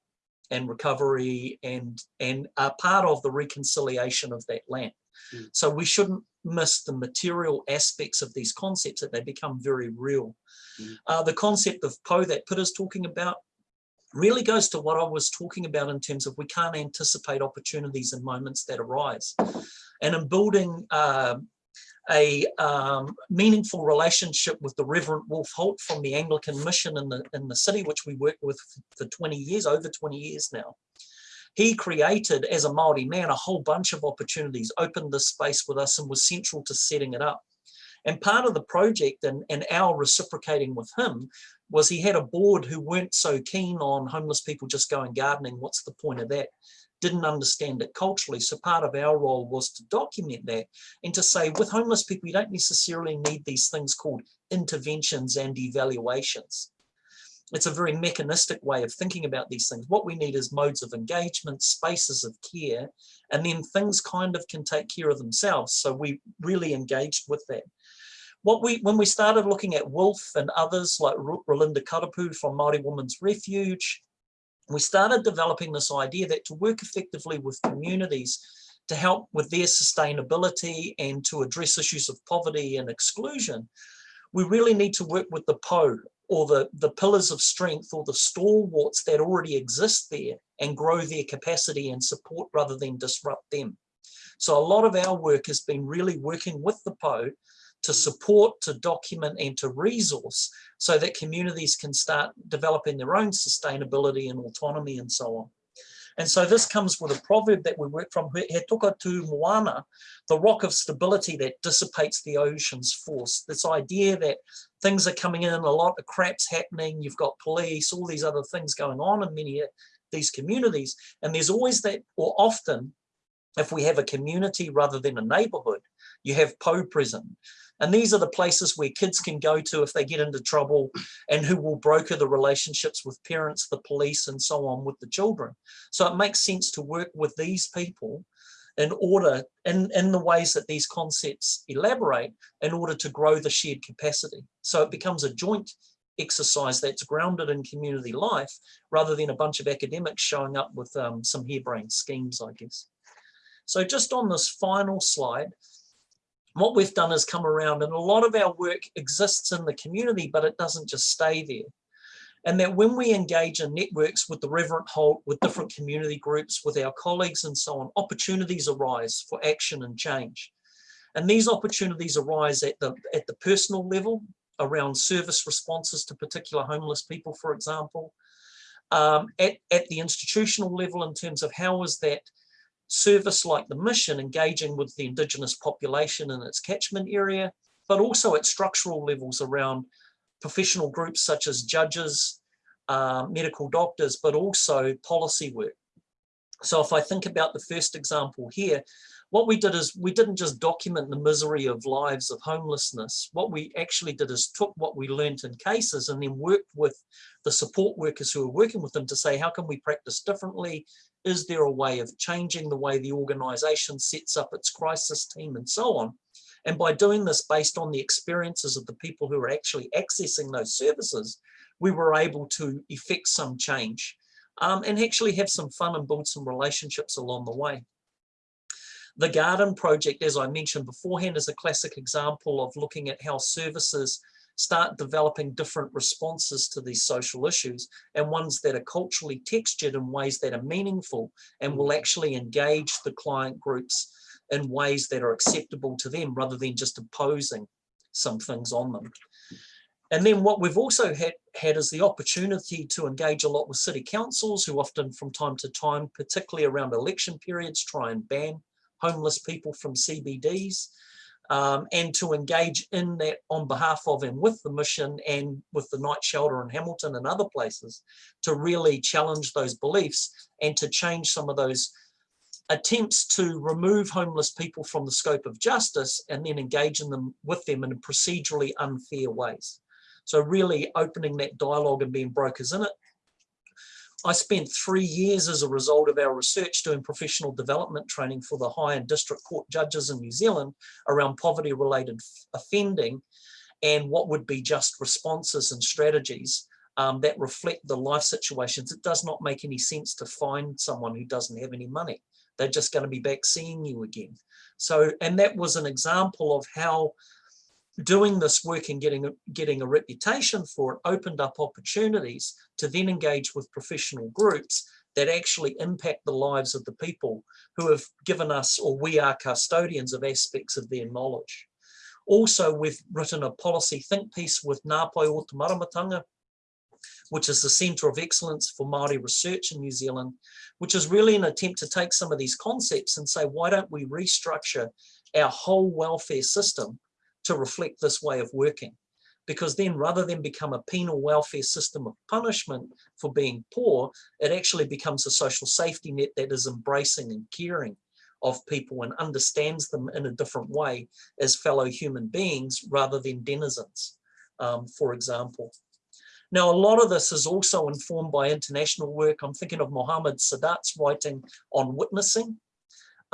E: and recovery and and are part of the reconciliation of that land. Mm. So we shouldn't miss the material aspects of these concepts that they become very real. Mm. Uh, the concept of Pou that Peter's talking about really goes to what I was talking about in terms of we can't anticipate opportunities and moments that arise. And in building uh, a um, meaningful relationship with the Reverend Wolf Holt from the Anglican Mission in the, in the city, which we worked with for 20 years, over 20 years now. He created, as a Māori man, a whole bunch of opportunities, opened this space with us and was central to setting it up. And part of the project and, and our reciprocating with him was he had a board who weren't so keen on homeless people just going gardening. What's the point of that? didn't understand it culturally. So part of our role was to document that and to say with homeless people, you don't necessarily need these things called interventions and evaluations. It's a very mechanistic way of thinking about these things. What we need is modes of engagement, spaces of care, and then things kind of can take care of themselves. So we really engaged with that. What we, when we started looking at Wolf and others like Rolinda Karapu from Māori Women's Refuge, we started developing this idea that to work effectively with communities to help with their sustainability and to address issues of poverty and exclusion, we really need to work with the Pou or the, the pillars of strength or the stalwarts that already exist there and grow their capacity and support rather than disrupt them. So a lot of our work has been really working with the Pou to mm. support, to document and to resource so that communities can start developing their own sustainability and autonomy and so on. And so this comes with a proverb that we work from, He toka tu moana, the rock of stability that dissipates the ocean's force. This idea that things are coming in, a lot of crap's happening, you've got police, all these other things going on in many of these communities. And there's always that, or often, if we have a community rather than a neighborhood, you have Pou present. And these are the places where kids can go to if they get into trouble and who will broker the relationships with parents, the police, and so on with the children. So it makes sense to work with these people in order, in, in the ways that these concepts elaborate, in order to grow the shared capacity. So it becomes a joint exercise that's grounded in community life rather than a bunch of academics showing up with um, some harebrained schemes, I guess. So just on this final slide, what we've done is come around and a lot of our work exists in the community, but it doesn't just stay there. And that when we engage in networks with the Reverend Holt, with different community groups, with our colleagues and so on, opportunities arise for action and change. And these opportunities arise at the, at the personal level, around service responses to particular homeless people, for example, um, at, at the institutional level in terms of how is that service like the mission engaging with the indigenous population in its catchment area, but also at structural levels around professional groups such as judges, uh, medical doctors, but also policy work. So if I think about the first example here, what we did is we didn't just document the misery of lives of homelessness. What we actually did is took what we learned in cases and then worked with the support workers who were working with them to say, how can we practice differently? Is there a way of changing the way the organization sets up its crisis team and so on? And by doing this based on the experiences of the people who are actually accessing those services, we were able to effect some change um, and actually have some fun and build some relationships along the way. The Garden Project, as I mentioned beforehand, is a classic example of looking at how services start developing different responses to these social issues and ones that are culturally textured in ways that are meaningful and will mm. actually engage the client groups in ways that are acceptable to them rather than just imposing some things on them. And then what we've also had, had is the opportunity to engage a lot with city councils who often from time to time, particularly around election periods, try and ban homeless people from CBDs um, and to engage in that on behalf of and with the mission and with the night shelter in Hamilton and other places to really challenge those beliefs and to change some of those attempts to remove homeless people from the scope of justice and then engage in them with them in procedurally unfair ways. So really opening that dialogue and being brokers in it I spent three years as a result of our research doing professional development training for the high and district court judges in New Zealand around poverty related offending and what would be just responses and strategies um, that reflect the life situations. It does not make any sense to find someone who doesn't have any money. They're just going to be back seeing you again. So, and that was an example of how doing this work and getting a, getting a reputation for it opened up opportunities to then engage with professional groups that actually impact the lives of the people who have given us or we are custodians of aspects of their knowledge. Also, we've written a policy think piece with Ngā Pae o Te which is the Centre of Excellence for Māori Research in New Zealand, which is really an attempt to take some of these concepts and say, why don't we restructure our whole welfare system to reflect this way of working. Because then rather than become a penal welfare system of punishment for being poor, it actually becomes a social safety net that is embracing and caring of people and understands them in a different way as fellow human beings rather than denizens, um, for example. Now, a lot of this is also informed by international work. I'm thinking of Mohammed Sadat's writing on witnessing,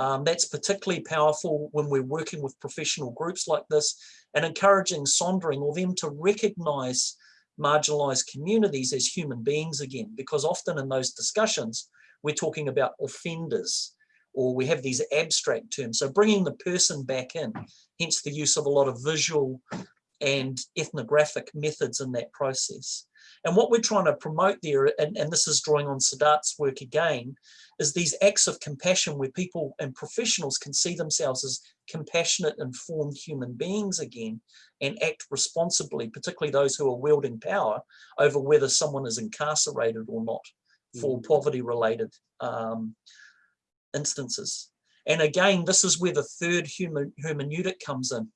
E: um, that's particularly powerful when we're working with professional groups like this and encouraging sondering or them to recognize marginalized communities as human beings again, because often in those discussions, we're talking about offenders or we have these abstract terms. So bringing the person back in, hence the use of a lot of visual and ethnographic methods in that process. And what we're trying to promote there, and, and this is drawing on Sadat's work again, is these acts of compassion where people and professionals can see themselves as compassionate, informed human beings again and act responsibly, particularly those who are wielding power over whether someone is incarcerated or not for mm. poverty related um, instances. And again, this is where the third human hermeneutic comes in.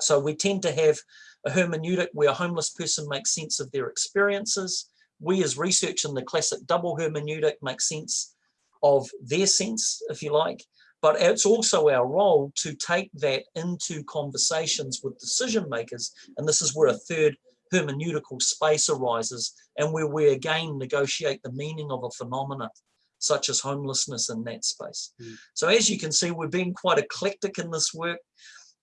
E: So we tend to have a hermeneutic where a homeless person makes sense of their experiences. We as research in the classic double hermeneutic make sense of their sense, if you like, but it's also our role to take that into conversations with decision makers. And this is where a third hermeneutical space arises and where we again negotiate the meaning of a phenomena such as homelessness in that space.
F: Mm.
E: So as you can see, we're being quite eclectic in this work.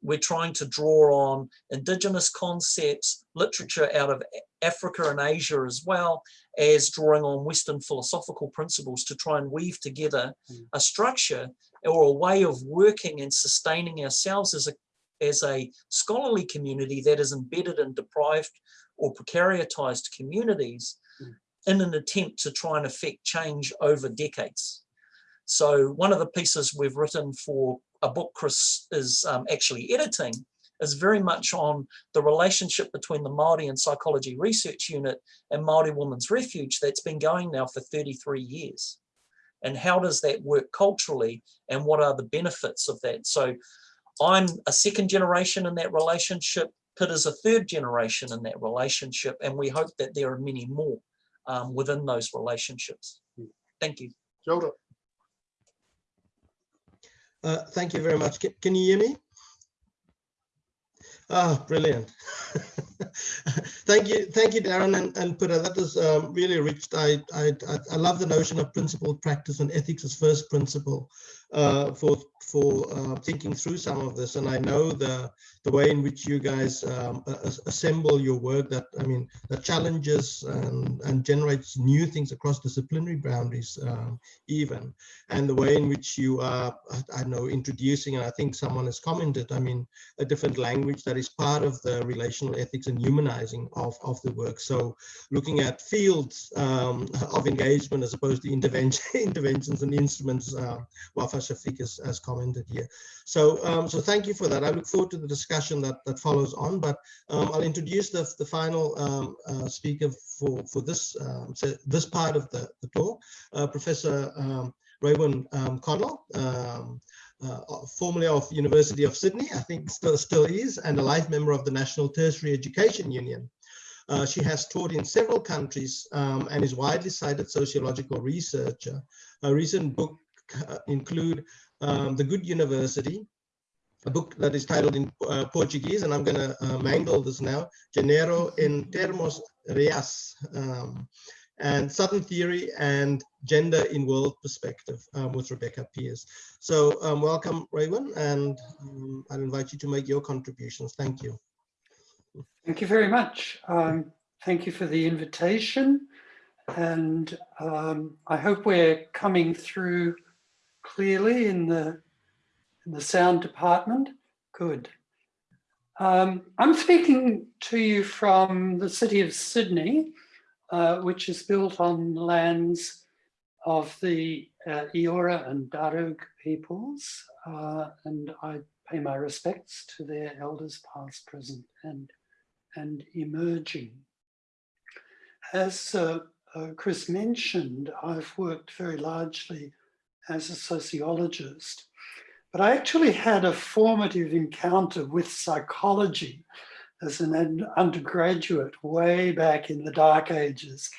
E: We're trying to draw on indigenous concepts, literature out of Africa and Asia as well as drawing on Western philosophical principles to try and weave together
F: Mm.
E: a structure or a way of working and sustaining ourselves as a as a scholarly community that is embedded in deprived or precariatized communities
F: Mm.
E: in an attempt to try and affect change over decades. So one of the pieces we've written for a book Chris is um, actually editing is very much on the relationship between the Māori and Psychology Research Unit and Māori Women's Refuge that's been going now for 33 years. And how does that work culturally and what are the benefits of that? So I'm a second generation in that relationship. Pitt is a third generation in that relationship, and we hope that there are many more um, within those relationships. Thank you.
F: Kia.
A: Uh, thank you very much. Can, can you hear me? Ah, brilliant. thank you, thank you, Darren and, and Peter. That was um, really rich. I, I I I love the notion of principled practice and ethics as first principle uh, for for uh, thinking through some of this. And I know the the way in which you guys um, assemble your work. That I mean, that challenges and and generates new things across disciplinary boundaries, um, even. And the way in which you are, I- know, introducing. And I think someone has commented. I mean, a different language that is part of the relational ethics and humanizing of, of the work. So looking at fields um, of engagement as opposed to intervention, interventions and instruments, uh, Wafa Shafiq has, has commented here. So, um, so thank you for that. I look forward to the discussion that, that follows on, but um, I'll introduce the, the final um, uh, speaker for, for this, um, so this part of the, the talk, uh, Professor um, Raewyn um, Connell. Uh, formerly of University of Sydney, I think still still is, and a life member of the National Tertiary Education Union. Uh, she has taught in several countries um, and is widely cited sociological researcher. A recent book include um, The Good University, a book that is titled in uh, Portuguese, and I'm going to uh, mangle this now, Genero en termos reais, um, and Southern Theory and Gender in World Perspective um, with Rebecca Pearse. So um, welcome, Raewyn, and um, I'll invite you to make your contributions. Thank you.
G: Thank you very much. Um, thank you for the invitation. And um, I hope we're coming through clearly in the, in the sound department. Good. Um, I'm speaking to you from the city of Sydney, uh, which is built on lands of the uh, Eora and Darug peoples. Uh, and I pay my respects to their elders past, present and and emerging. As uh, uh, Chris mentioned, I've worked very largely as a sociologist, but I actually had a formative encounter with psychology as an undergraduate way back in the dark ages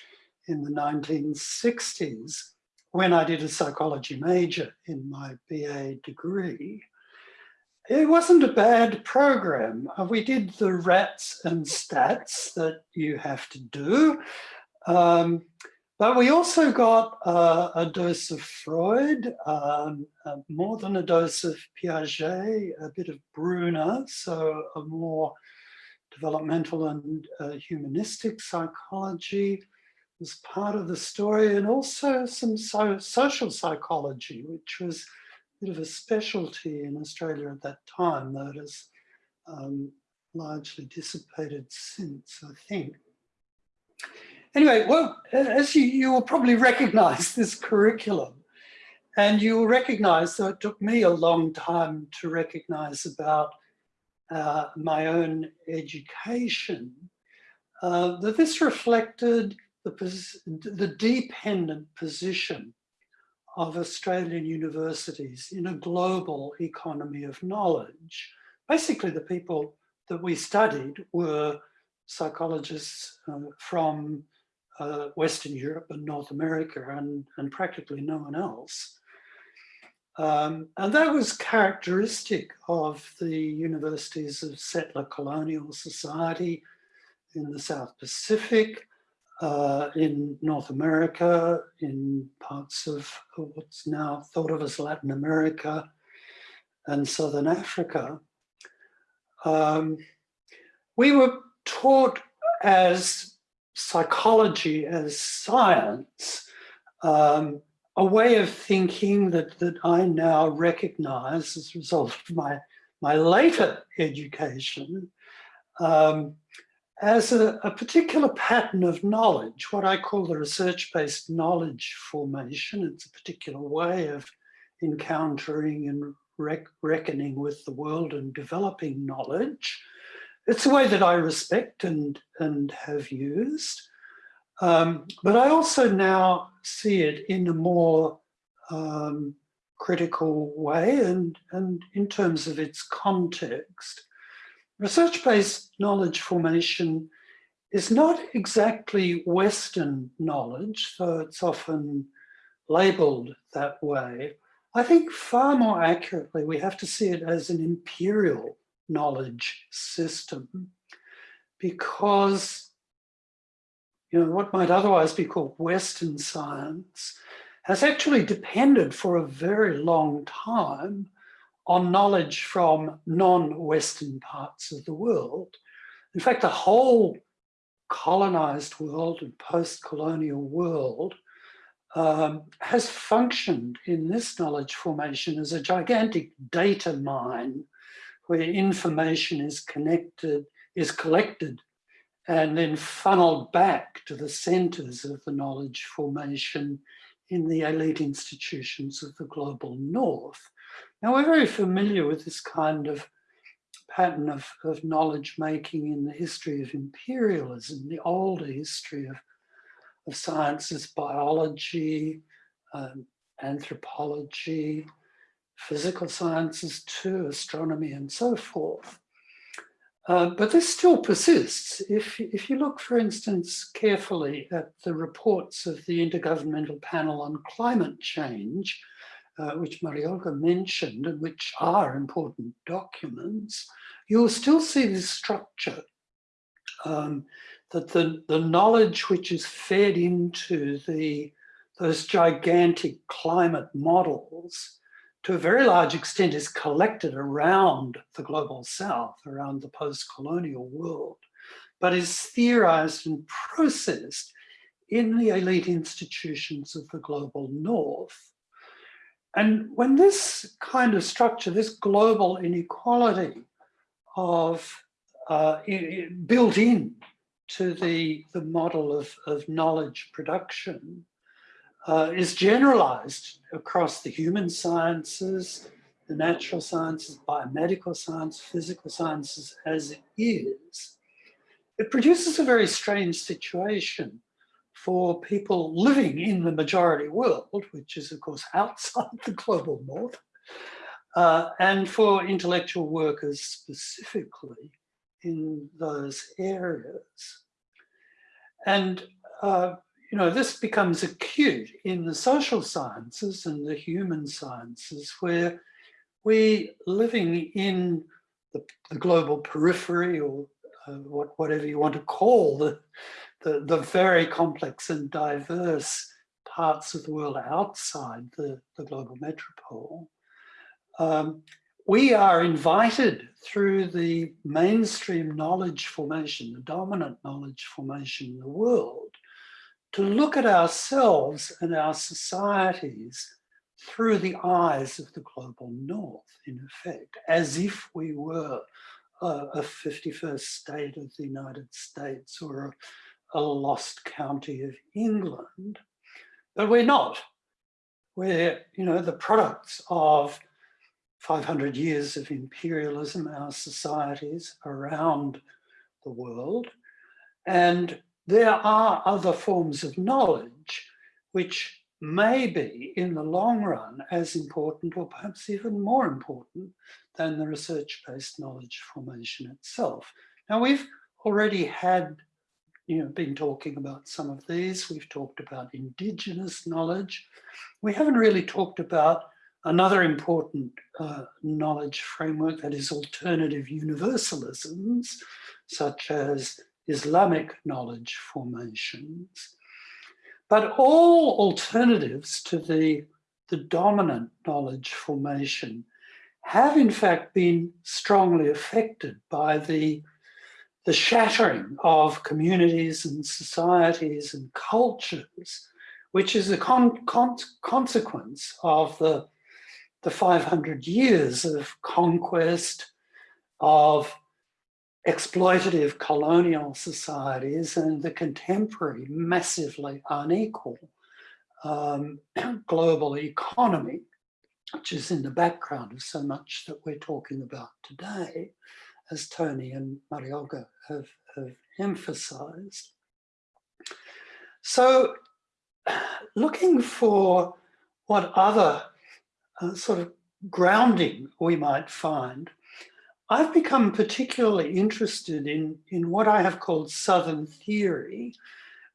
G: in the 1960s when I did a psychology major in my BA degree. It wasn't a bad program. Uh, We did the rats and stats that you have to do. Um, but we also got uh, a dose of Freud, um, uh, more than a dose of Piaget, a bit of Bruner, so a more developmental and uh, humanistic psychology was part of the story, and also some so social psychology, which was a bit of a specialty in Australia at that time, it has um, largely dissipated since, I think. Anyway, well, as you, you will probably recognize this curriculum, and you will recognize, though it took me a long time to recognize about uh, my own education, uh, that this reflected the, the dependent position of Australian universities in a global economy of knowledge. Basically, the people that we studied were psychologists uh, from uh, Western Europe and North America and, and practically no one else. Um, and that was characteristic of the universities of settler colonial society in the South Pacific, uh, in North America, in parts of what's now thought of as Latin America and Southern Africa. Um, we were taught as psychology, as science, um, a way of thinking that, that I now recognize as a result of my, my later education um, as a, a, particular pattern of knowledge, what I call the research-based knowledge formation. It's a particular way of encountering and rec reckoning with the world and developing knowledge. It's a way that I respect and, and have used. Um, but I also now see it in a more um, critical way and, and in terms of its context. Research-based knowledge formation is not exactly Western knowledge, though it's often labeled that way. I think far more accurately, we have to see it as an imperial knowledge system because you know, what might otherwise be called Western science has actually depended for a very long time on knowledge from non-Western parts of the world. In fact, the whole colonized world and post-colonial world um, has functioned in this knowledge formation as a gigantic data mine where information is connected, is collected and then funneled back to the centers of the knowledge formation in the elite institutions of the global north. Now we're very familiar with this kind of pattern of, of knowledge making in the history of imperialism, the older history of, of sciences, biology, um, anthropology, physical sciences to astronomy and so forth. Uh, but this still persists. If, if you look, for instance, carefully at the reports of the Intergovernmental Panel on Climate Change, uh, which Maria Olga mentioned and which are important documents, you'll still see this structure um, that the, the knowledge which is fed into the, those gigantic climate models to a very large extent is collected around the global south, around the post-colonial world, but is theorized and processed in the elite institutions of the global north. And when this kind of structure, this global inequality of uh, built in to the, the model of, of knowledge production uh, is generalized across the human sciences, the natural sciences, biomedical science, physical sciences as it is, it produces a very strange situation for people living in the majority world, which is of course outside the global north, uh, and for intellectual workers specifically in those areas. And uh, you know, this becomes acute in the social sciences and the human sciences where we living in the, the global periphery or uh, what, whatever you want to call the, the, the, very complex and diverse parts of the world outside the, the global metropole. Um, we are invited through the mainstream knowledge formation, the dominant knowledge formation in the world, to look at ourselves and our societies through the eyes of the global north, in effect, as if we were a, a 51st state of the United States or a, a lost county of England. But we're not. We're, you know, the products of 500 years of imperialism, our societies around the world. And there are other forms of knowledge which may be in the long run as important or perhaps even more important than the research-based knowledge formation itself. Now we've already had, you know, been talking about some of these. We've talked about indigenous knowledge. We haven't really talked about another important uh, knowledge framework that is alternative universalisms, such as Islamic knowledge formations. But all alternatives to the, the dominant knowledge formation have in fact been strongly affected by the, the shattering of communities and societies and cultures, which is a con con consequence of the, the 500 years of conquest, of exploitative colonial societies and the contemporary massively unequal um, global economy, which is in the background of so much that we're talking about today, as Tony and Maria Olga have, have emphasized. So looking for what other uh, sort of grounding we might find I've become particularly interested in, in what I have called Southern theory,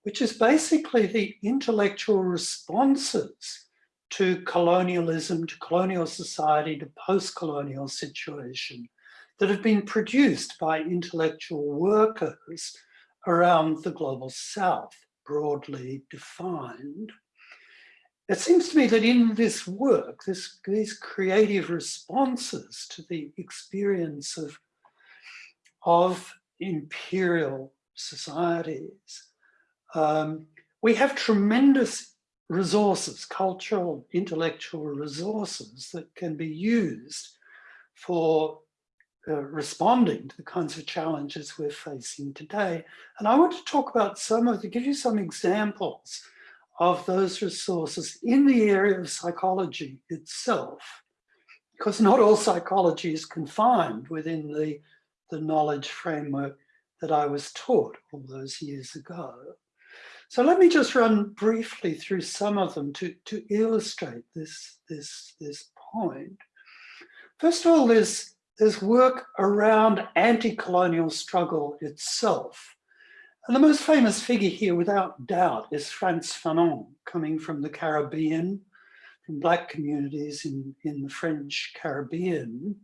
G: which is basically the intellectual responses to colonialism, to colonial society, to post-colonial situation that have been produced by intellectual workers around the global south, broadly defined. It seems to me that in this work, this, these creative responses to the experience of, of imperial societies, um, we have tremendous resources, cultural, intellectual resources that can be used for uh, responding to the kinds of challenges we're facing today. And I want to talk about some of, to give you some examples of those resources in the area of psychology itself, because not all psychology is confined within the, the knowledge framework that I was taught all those years ago. So let me just run briefly through some of them to, to illustrate this, this, this point. First of all, there's, there's work around anti-colonial struggle itself. And the most famous figure here, without doubt, is Frantz Fanon, coming from the Caribbean, from black communities in, in the French Caribbean,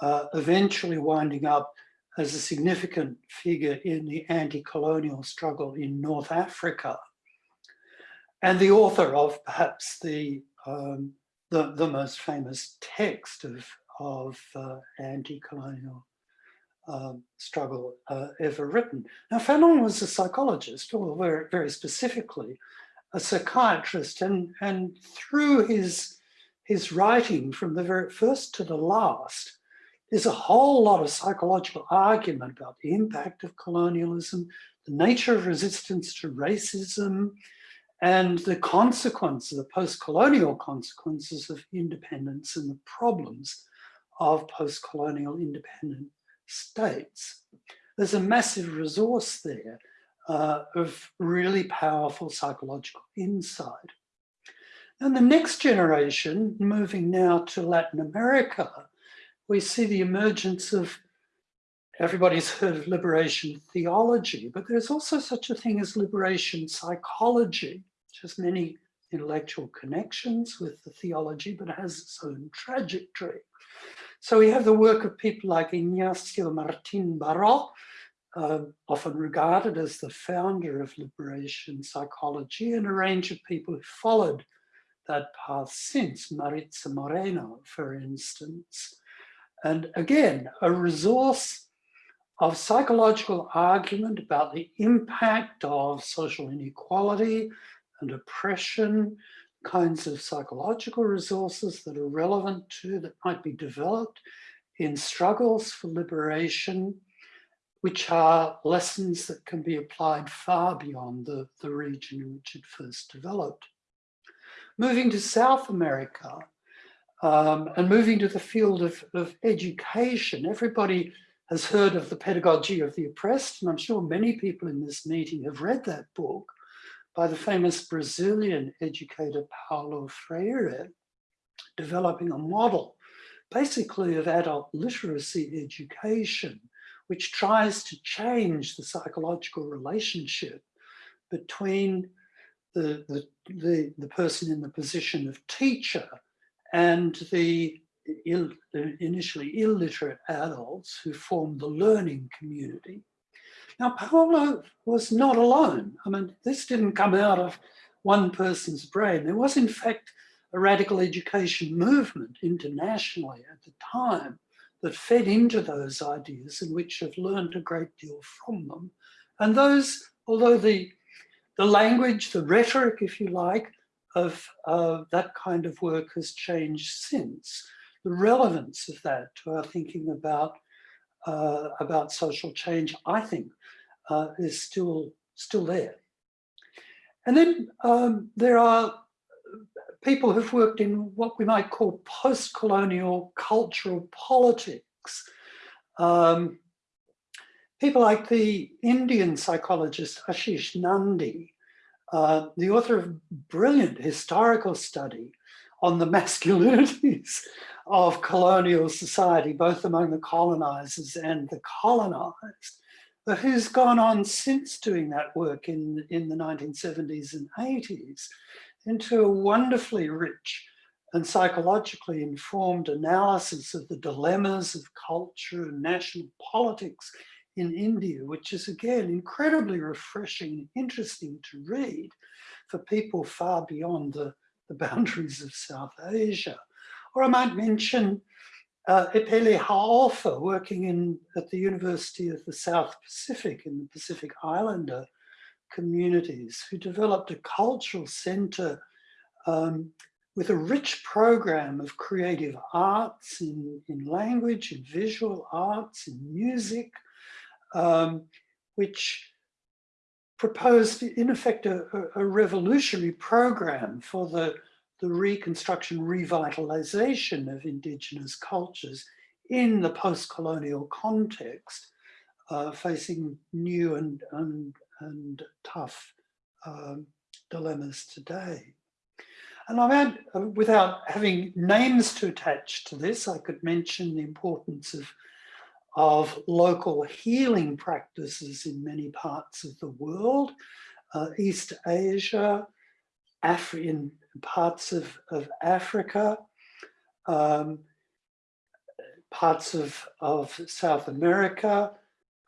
G: uh, eventually winding up as a significant figure in the anti-colonial struggle in North Africa, and the author of perhaps the, um, the, the, most famous text of, of uh, anti-colonial um, struggle uh, ever written. Now, Fanon was a psychologist, or very, very specifically, a psychiatrist, and, and through his, his writing from the very first to the last, there's a whole lot of psychological argument about the impact of colonialism, the nature of resistance to racism, and the consequences, the post-colonial consequences of independence and the problems of post-colonial independent states. There's a massive resource there uh, of really powerful psychological insight. And the next generation, moving now to Latin America, we see the emergence of, everybody's heard of liberation theology, but there's also such a thing as liberation psychology, which has many intellectual connections with the theology, but has its own trajectory. So we have the work of people like Ignacio Martin Baró, uh, often regarded as the founder of liberation psychology, and a range of people who followed that path since, Maritza Montero, for instance. And again, a resource of psychological argument about the impact of social inequality and oppression kinds of psychological resources that are relevant to, that might be developed in struggles for liberation, which are lessons that can be applied far beyond the, the region in which it first developed. Moving to South America um, and moving to the field of, of education, everybody has heard of the pedagogy of the oppressed, and I'm sure many people in this meeting have read that book by the famous Brazilian educator Paulo Freire, developing a model basically of adult literacy education, which tries to change the psychological relationship between the, the, the, the person in the position of teacher and the Ill, initially illiterate adults who form the learning community. Now, Paulo was not alone. I mean, this didn't come out of one person's brain. There was, in fact, a radical education movement internationally at the time that fed into those ideas and which have learned a great deal from them. And those, although the, the language, the rhetoric, if you like, of uh, that kind of work has changed since, the relevance of that to our thinking about uh, about social change, I think, uh, is still still there. And then um, there are people who've worked in what we might call post-colonial cultural politics. Um, people like the Indian psychologist Ashis Nandy, uh, the author of brilliant historical study on the masculinities of colonial society, both among the colonizers and the colonized, but who's gone on since doing that work in, in the 1970s and 80s into a wonderfully rich and psychologically informed analysis of the dilemmas of culture and national politics in India, which is again incredibly refreshing and interesting to read for people far beyond the, the boundaries of South Asia. Or I might mention uh, Epeli Hau'ofa working in, at the University of the South Pacific in the Pacific Islander communities who developed a cultural center um, with a rich program of creative arts in, in language, in visual arts, in music, um, which proposed in effect a, a, revolutionary program for the, the reconstruction, revitalization of indigenous cultures in the post-colonial context, uh, facing new and, and, and tough um, dilemmas today. And I mean, uh, without having names to attach to this, I could mention the importance of, of local healing practices in many parts of the world, uh, East Asia, Afri in parts of, of Africa, um, parts of, of South America,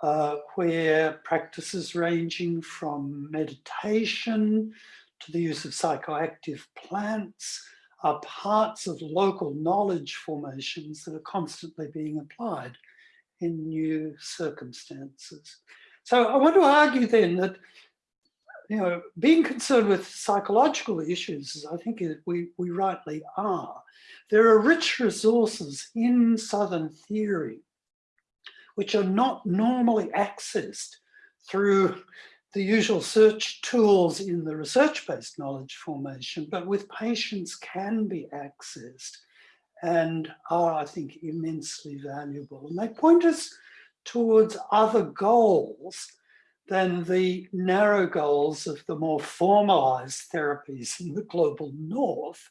G: uh, where practices ranging from meditation to the use of psychoactive plants are parts of local knowledge formations that are constantly being applied in new circumstances. So I want to argue then that you know, being concerned with psychological issues, I think we, we rightly are. There are rich resources in Southern theory which are not normally accessed through the usual search tools in the research-based knowledge formation, but with patience can be accessed and are, I think, immensely valuable. And they point us towards other goals than the narrow goals of the more formalized therapies in the global north,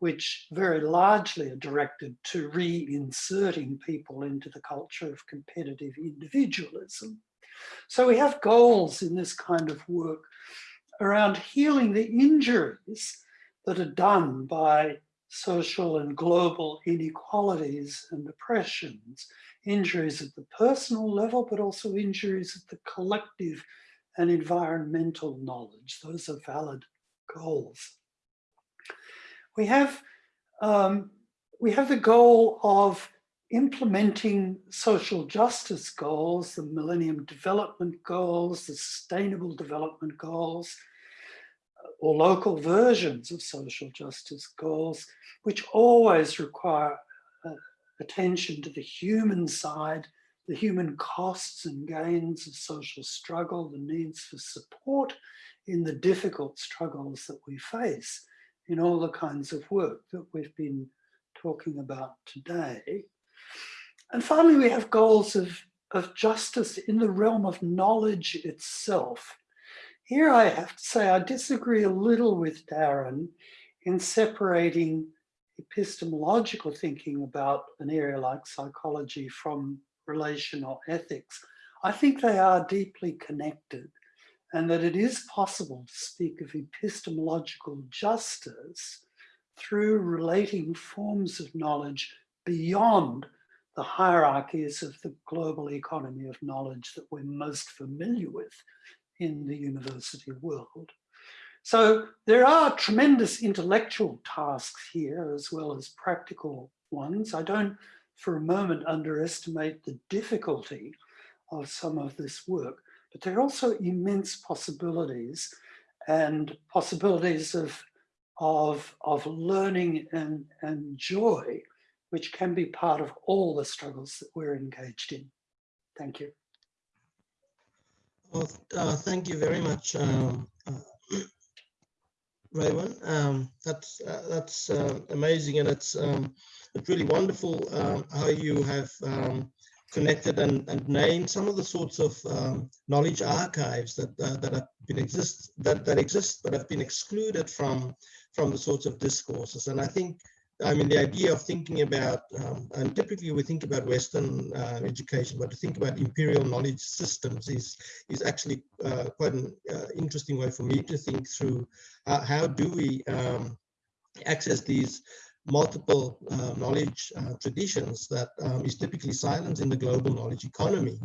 G: which very largely are directed to reinserting people into the culture of competitive individualism. So we have goals in this kind of work around healing the injuries that are done by social and global inequalities and oppressions, injuries at the personal level, but also injuries at the collective and environmental knowledge. Those are valid goals. We have, um, we have the goal of implementing social justice goals, the Millennium Development Goals, the Sustainable Development Goals, or local versions of social justice goals, which always require uh, attention to the human side, the human costs and gains of social struggle, the needs for support in the difficult struggles that we face in all the kinds of work that we've been talking about today. And finally, we have goals of, of justice in the realm of knowledge itself. Here I have to say I disagree a little with Darren in separating epistemological thinking about an area like psychology from relational ethics. I think they are deeply connected and that it is possible to speak of epistemological justice through relating forms of knowledge beyond the hierarchies of the global economy of knowledge that we're most familiar with in the university world. So there are tremendous intellectual tasks here as well as practical ones. I don't for a moment underestimate the difficulty of some of this work, but there are also immense possibilities and possibilities of, of, of learning and, and joy, which can be part of all the struggles that we're engaged in. Thank you.
A: Well, uh, thank you very much, um, uh, Raewyn. Um, that's uh, that's uh, amazing, and it's um, it's really wonderful um, how you have um, connected and, and named some of the sorts of um, knowledge archives that uh, that have been exist that that exist but have been excluded from from the sorts of discourses. And I think I mean, the idea of thinking about, um, and typically we think about Western uh, education, but to think about imperial knowledge systems is is actually uh, quite an uh, interesting way for me to think through uh, how do we um, access these multiple uh, knowledge uh, traditions that um, is typically silenced in the global knowledge economy.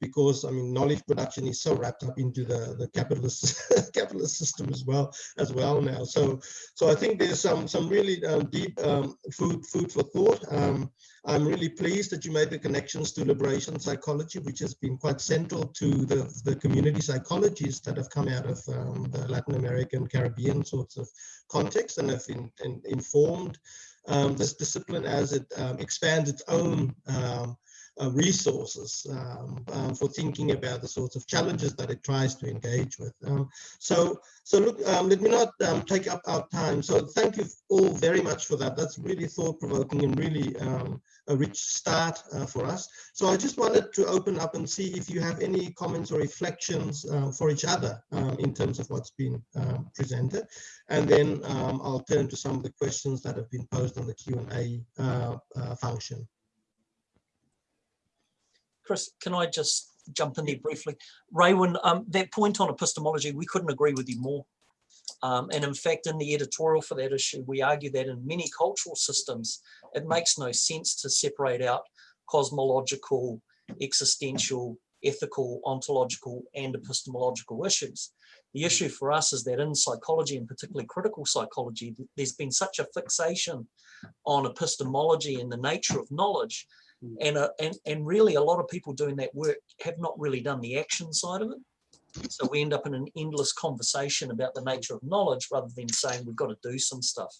A: Because I mean knowledge production is so wrapped up into the the capitalist capitalist system as well as well now. So so I think there's some some really um, deep um, food food for thought. Um, I'm really pleased that you made the connections to liberation psychology, which has been quite central to the the community psychologists that have come out of um, the Latin American Caribbean sorts of context and have in, in, informed um, this discipline as it um, expands its own uh, resources um, um, for thinking about the sorts of challenges that it tries to engage with. Um, so, so look, um, let me not um, take up our time. So thank you all very much for that. That's really thought-provoking and really um, a rich start uh, for us. So I just wanted to open up and see if you have any comments or reflections uh, for each other in terms of what's been presented. And then I'll turn to some of the questions that have been posed on the Q&A uh, uh, function.
E: Chris, can I just jump in there briefly? Raewyn, um, that point on epistemology, we couldn't agree with you more. Um, and in fact, in the editorial for that issue, we argue that in many cultural systems, it makes no sense to separate out cosmological, existential, ethical, ontological, and epistemological issues. The issue for us is that in psychology, and particularly critical psychology, there's been such a fixation on epistemology and the nature of knowledge Mm. And, uh, and, and really a lot of people doing that work have not really done the action side of it. So we end up in an endless conversation about the nature of knowledge rather than saying we've got to do some stuff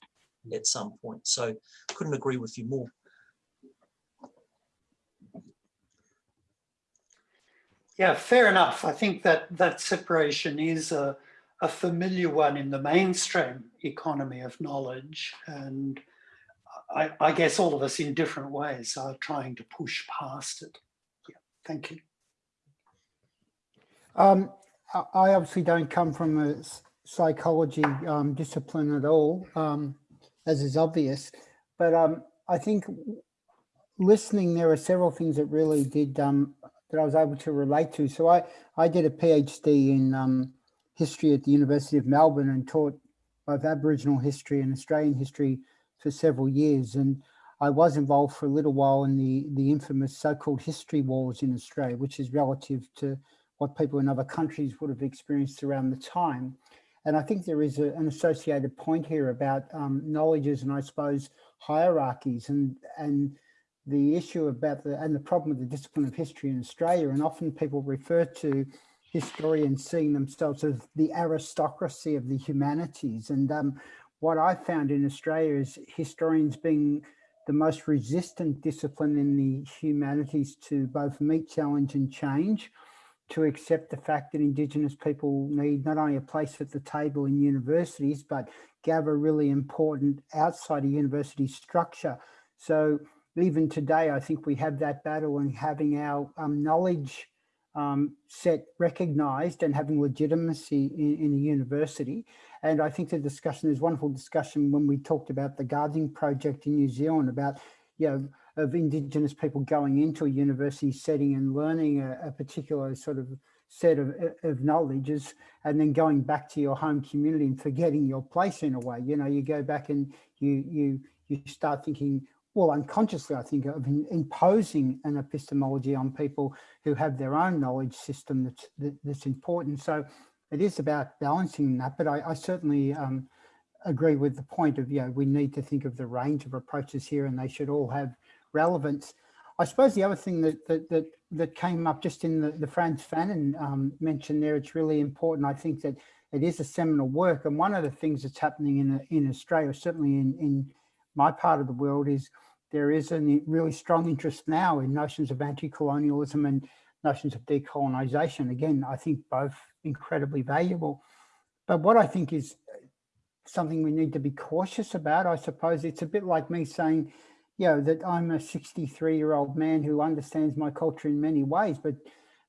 E: mm. at some point. So couldn't agree with you more.
G: Yeah, fair enough. I think that that separation is a, a familiar one in the mainstream economy of knowledge. And I, I, guess all of us in different ways are trying to push past it. Yeah, thank you.
B: Um, I obviously don't come from a psychology um, discipline at all, um, as is obvious, but um, I think listening, there are several things that really did, um, that I was able to relate to. So I, I did a PhD in um, history at the University of Melbourne and taught both Aboriginal history and Australian history for several years. And I was involved for a little while in the, the infamous so-called history wars in Australia, which is relative to what people in other countries would have experienced around the time. And I think there is a, an associated point here about um, knowledges and I suppose hierarchies and, and the issue about the, and the problem with the discipline of history in Australia. And often people refer to historians seeing themselves as the aristocracy of the humanities. And um, what I found in Australia is historians being the most resistant discipline in the humanities to both meet challenge and change, to accept the fact that Indigenous people need not only a place at the table in universities, but gather really important outside of university structure. So even today, I think we have that battle and having our um, knowledge um, set recognized and having legitimacy in, in a university. And I think the discussion, there's wonderful discussion when we talked about the Guardian Project in New Zealand about, you know, of Indigenous people going into a university setting and learning a, a particular sort of set of, of knowledges and then going back to your home community and forgetting your place in a way. You know, you go back and you you you start thinking, well, unconsciously, I think of imposing an epistemology on people who have their own knowledge system that's that, that's important. So it is about balancing that, but I, I certainly um, agree with the point of, you know, we need to think of the range of approaches here and they should all have relevance. I suppose the other thing that that that, that came up just in the, the Frantz Fanon um, mention there, it's really important. I think that it is a seminal work. And one of the things that's happening in, in Australia, certainly in, in my part of the world, is there is a really strong interest now in notions of anti-colonialism and notions of decolonization. Again, I think both incredibly valuable. But what I think is uh, something we need to be cautious about, I suppose it's a bit like me saying, you know, that I'm a 63 year old man who understands my culture in many ways, but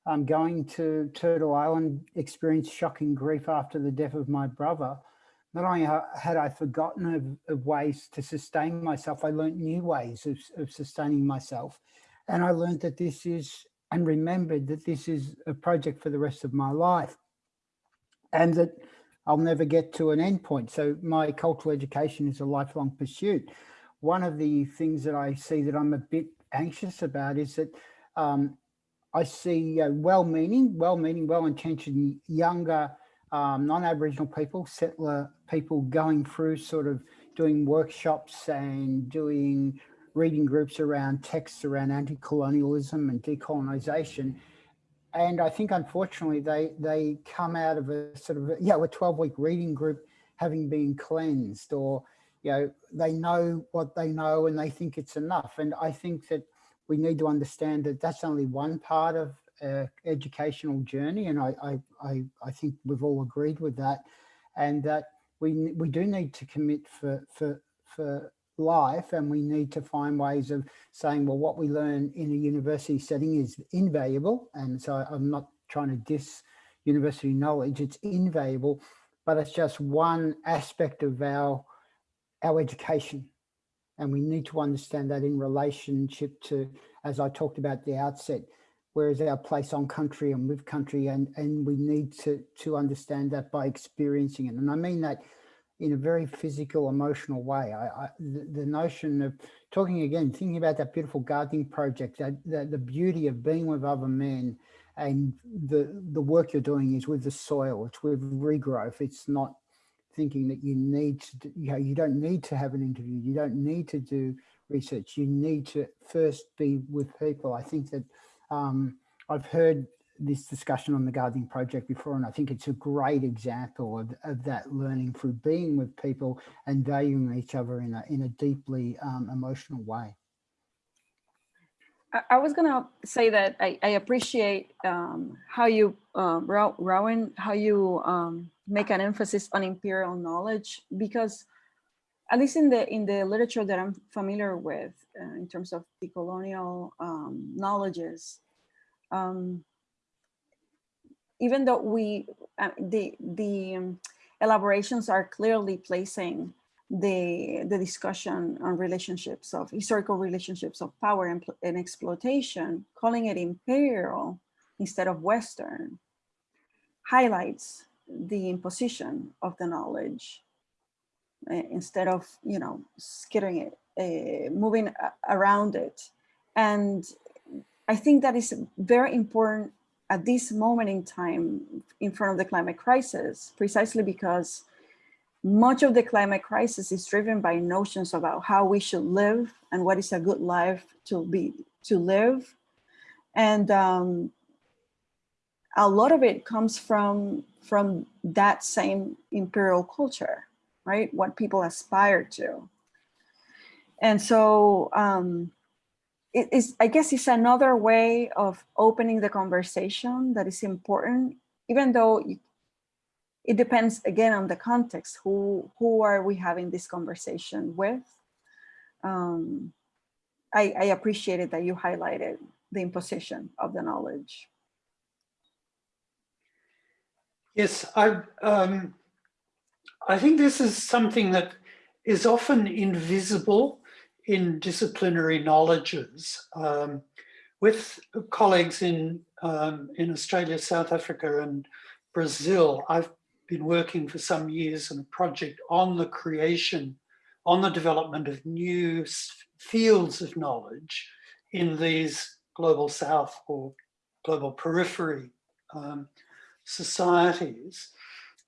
B: I'm going to Turtle Island, experienced shocking grief after the death of my brother. Not only had I forgotten of, of ways to sustain myself, I learned new ways of, of sustaining myself. And I learned that this is, and remembered that this is a project for the rest of my life. And that I'll never get to an end point. So my cultural education is a lifelong pursuit one of the things that I see that I'm a bit anxious about is that um, I see uh, well-meaning, well-meaning, well-intentioned younger um, non-Aboriginal people, settler people going through sort of doing workshops and doing reading groups around texts around anti-colonialism and decolonization. And I think, unfortunately, they they come out of a sort of, yeah, a 12 week reading group having been cleansed or you know, they know what they know and they think it's enough. And I think that we need to understand that that's only one part of uh, educational journey. And I, I, I, I, think we've all agreed with that. And that we, we do need to commit for, for, for life and we need to find ways of saying, well, what we learn in a university setting is invaluable. And so I'm not trying to diss university knowledge, it's invaluable, but it's just one aspect of our our education. And we need to understand that in relationship to, as I talked about the outset, where is our place on country and with country and, and we need to, to understand that by experiencing it. And I mean that in a very physical, emotional way. I, I the, the, notion of talking again, thinking about that beautiful gardening project, that, that the beauty of being with other men and the, the work you're doing is with the soil, it's with regrowth. It's not thinking that you need to, you know, you don't need to have an interview, you don't need to do research, you need to first be with people. I think that um, I've heard this discussion on the gardening project before, and I think it's a great example of, of that learning through being with people and valuing each other in a, in a deeply um, emotional way.
D: I, was gonna say that I, I appreciate um, how you, uh, Rowan, how you um, make an emphasis on imperial knowledge because at least in the in the literature that I'm familiar with uh, in terms of the colonial um, knowledges, um, even though we uh, the the um, elaborations are clearly placing the the discussion on relationships of historical relationships of power and, and exploitation, calling it imperial instead of Western, highlights the imposition of the knowledge uh, instead of, you know, skittering it, uh, moving around it. And I think that is very important at this moment in time in front of the climate crisis, precisely because much of the climate crisis is driven by notions about how we should live and what is a good life to be to live. And um, a lot of it comes from from that same imperial culture, right? What people aspire to. And so um, it is, I guess it's another way of opening the conversation that is important, even though it depends again on the context. Who, who are we having this conversation with? Um, I, I appreciated that you highlighted the imposition of the knowledge.
G: Yes, I, um, I think this is something that is often invisible in disciplinary knowledges. Um, with colleagues in, um, in Australia, South Africa and Brazil, I've been working for some years on a project on the creation, on the development of new fields of knowledge in these global south or global periphery um, societies.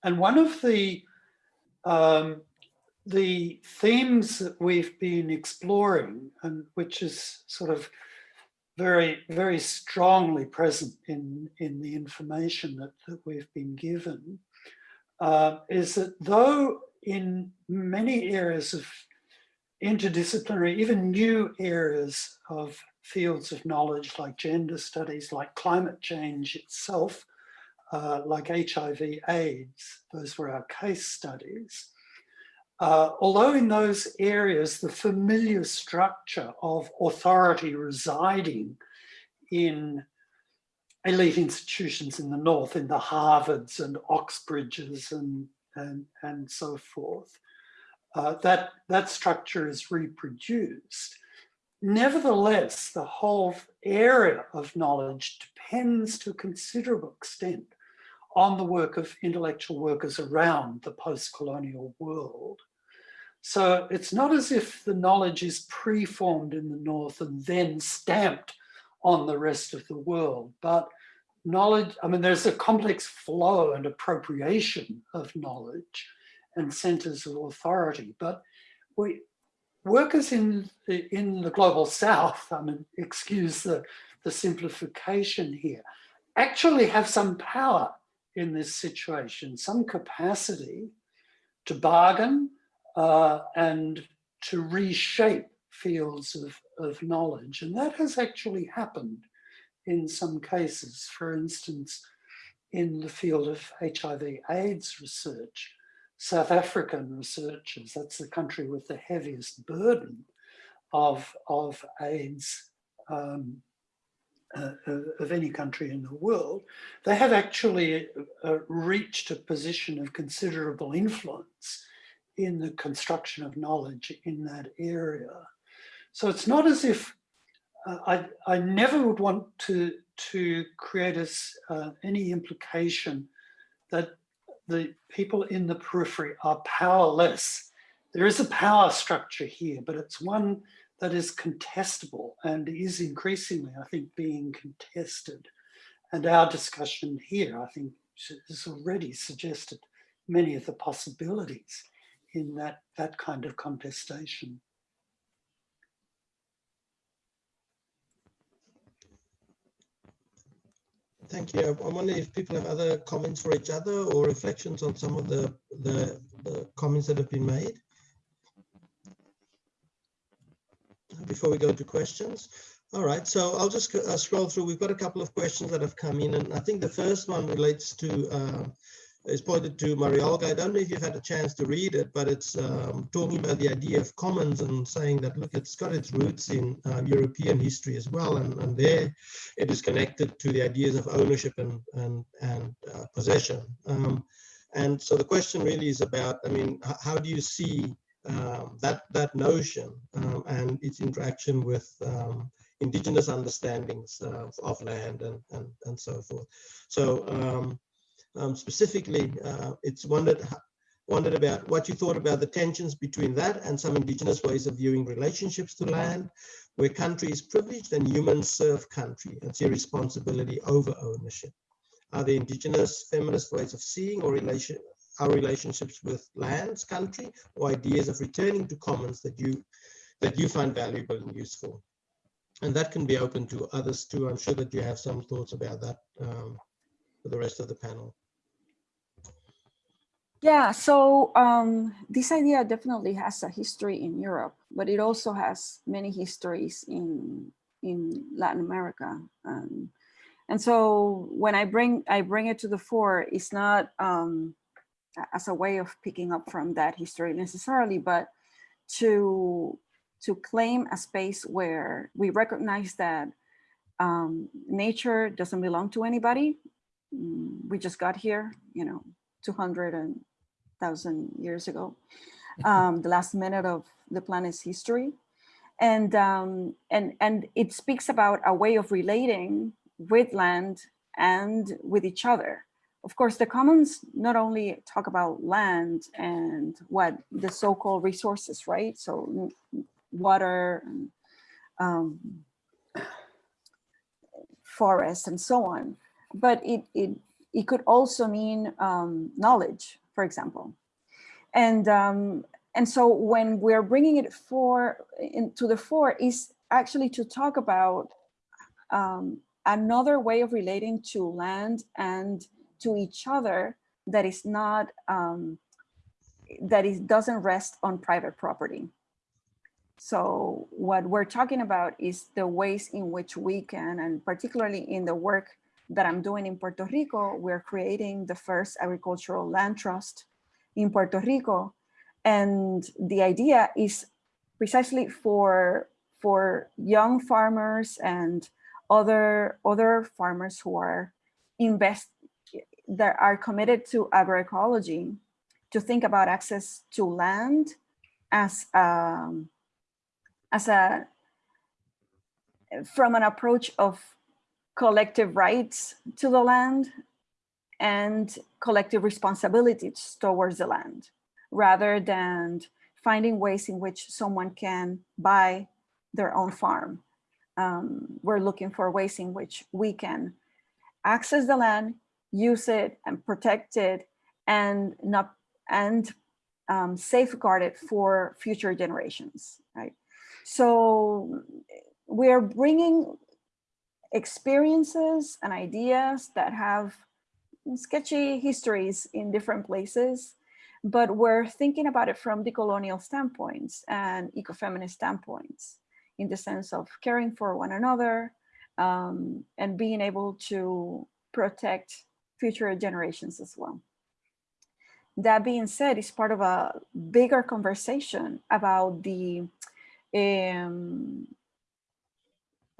G: And one of the um, the themes that we've been exploring and which is sort of very, very strongly present in, in the information that, that we've been given uh, is that though in many areas of interdisciplinary, even new areas of fields of knowledge like gender studies, like climate change itself, uh, like HIV AIDS, those were our case studies. Uh, although in those areas, the familiar structure of authority residing in elite institutions in the North, in the Harvards and Oxbridges and, and, and so forth, uh, that, that structure is reproduced. Nevertheless, the whole area of knowledge depends to a considerable extent on the work of intellectual workers around the post-colonial world. So it's not as if the knowledge is preformed in the North and then stamped on the rest of the world, but knowledge, I mean, there's a complex flow and appropriation of knowledge and centers of authority, but we, workers in the, in the global South, I mean, excuse the, the simplification here, actually have some power in this situation, some capacity to bargain uh, and to reshape fields of, of knowledge. And that has actually happened in some cases. For instance, in the field of HIV AIDS research, South African researchers, that's the country with the heaviest burden of, of AIDS um, uh, of any country in the world, they have actually uh, reached a position of considerable influence in the construction of knowledge in that area. So it's not as if uh, I, I never would want to, to create us uh, any implication that the people in the periphery are powerless. There is a power structure here, but it's one that is contestable and is increasingly, I think, being contested. And our discussion here, I think, has already suggested many of the possibilities in that, that kind of contestation.
A: Thank you. I wonder if people have other comments for each other or reflections on some of the, the, the comments that have been made. Before we go to questions. All right, so I'll just uh, scroll through. We've got a couple of questions that have come in, and I think the first one relates to uh, is pointed to Maria Olga. I don't know if you've had a chance to read it, but it's um, talking about the idea of commons and saying that, look, it's got its roots in uh, European history as well. And, and there it is connected to the ideas of ownership and, and, and uh, possession. Um, and so the question really is about, I mean, how do you see um, that, that notion um, and its interaction with um, indigenous understandings of, of land and, and, and so forth. So um, specifically, uh, it's wondered, wondered about what you thought about the tensions between that and some indigenous ways of viewing relationships to land, where country is privileged and humans serve country and see responsibility over ownership. Are there indigenous feminist ways of seeing or relation, our relationships with lands, country, or ideas of returning to commons that you that you find valuable and useful? And that can be open to others too. I'm sure that you have some thoughts about that um, for the rest of the panel.
D: Yeah, so um, this idea definitely has a history in Europe, but it also has many histories in in Latin America. Um, and so when I bring I bring it to the fore, it's not um, as a way of picking up from that history necessarily, but to to claim a space where we recognize that um, nature doesn't belong to anybody. Mm, we just got here, you know, 200 and thousand years ago, um, the last minute of the planet's history. and um, and and it speaks about a way of relating with land and with each other. Of course, the commons not only talk about land and what the so-called resources, right? So water, and, um, forest, and so on, but it it it could also mean um, knowledge, for example, and um, and so when we're bringing it for into the fore is actually to talk about um, another way of relating to land and to each other that is not um, that it doesn't rest on private property. So what we're talking about is the ways in which we can, and particularly in the work that I'm doing in Puerto Rico, we're creating the first agricultural land trust in Puerto Rico. And the idea is precisely for, for young farmers and other, other farmers who are invest that are committed to agroecology to think about access to land as um, as a from an approach of collective rights to the land and collective responsibilities towards the land rather than finding ways in which someone can buy their own farm. Um, we're looking for ways in which we can access the land, use it and protect it and not and um, safeguard it for future generations, right? So we're bringing experiences and ideas that have sketchy histories in different places, but we're thinking about it from decolonial standpoints and ecofeminist standpoints in the sense of caring for one another um, and being able to protect future generations as well. That being said, it's part of a bigger conversation about the um,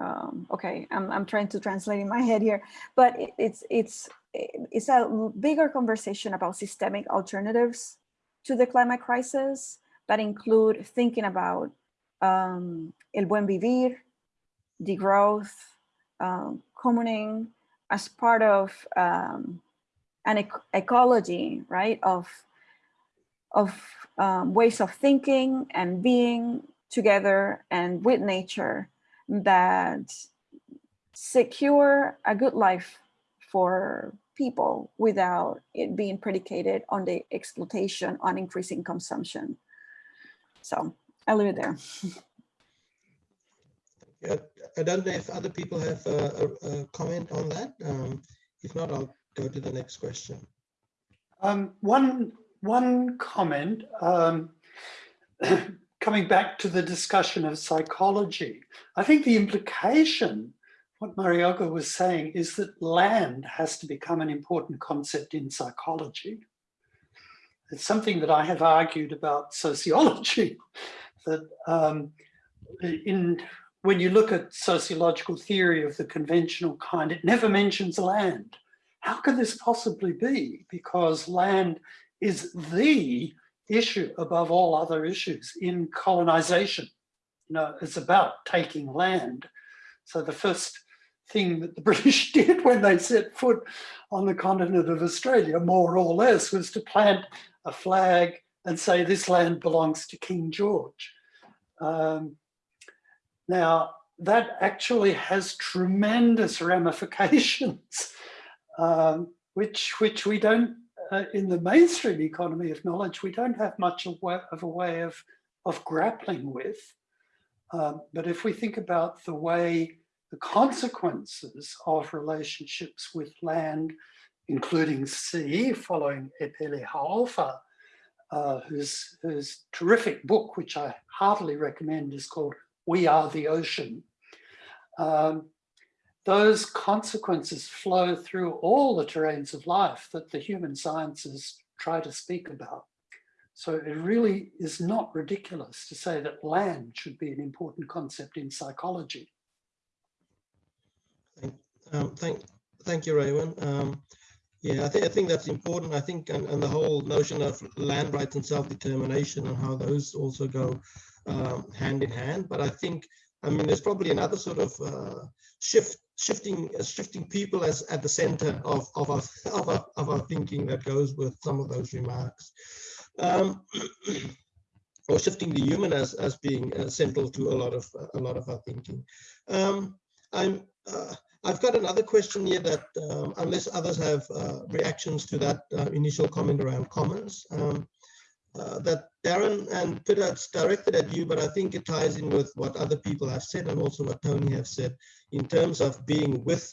D: um, okay, I'm, I'm trying to translate in my head here, but it, it's, it's, it's a bigger conversation about systemic alternatives to the climate crisis that include thinking about um, el buen vivir, degrowth, um, commoning as part of um, an ec ecology, right, of, of um, ways of thinking and being together and with nature that secure a good life for people without it being predicated on the exploitation on increasing consumption. So I'll leave it there.
A: Yeah, I don't know if other people have a, a, a comment on that. Um, if not, I'll go to the next question.
G: Um, one, one comment, um, coming back to the discussion of psychology, I think the implication, what Maria Olga was saying, is that land has to become an important concept in psychology. It's something that I have argued about sociology, that um, in when you look at sociological theory of the conventional kind, it never mentions land. How can this possibly be? Because land is the issue above all other issues in colonization. You know, it's about taking land. So the first thing that the British did when they set foot on the continent of Australia, more or less, was to plant a flag and say this land belongs to King George. Um, now, that actually has tremendous ramifications, um, which, which we don't uh, in the mainstream economy of knowledge, we don't have much of, a way of, of grappling with. Um, but if we think about the way the consequences of relationships with land, including sea, following Epeli Hau'ofa, uh, whose, whose terrific book, which I heartily recommend, is called We Are the Ocean. Um, those consequences flow through all the terrains of life that the human sciences try to speak about. So it really is not ridiculous to say that land should be an important concept in psychology.
A: Thank, um, thank, thank you, Raewyn. Um, Yeah, I think I think that's important. I think and, and the whole notion of land rights and self-determination and how those also go um, hand in hand. But I think I mean there's probably another sort of uh, shift shifting uh, shifting people as at the center of of our, of our of our thinking that goes with some of those remarks. Um, or shifting the human as as being uh, central to a lot of a lot of our thinking. Um, I'm uh, I've got another question here that, um, unless others have uh, reactions to that uh, initial comment around commons, uh, that Darren and Peter, it's directed at you, but I think it ties in with what other people have said and also what Tony have said in terms of being with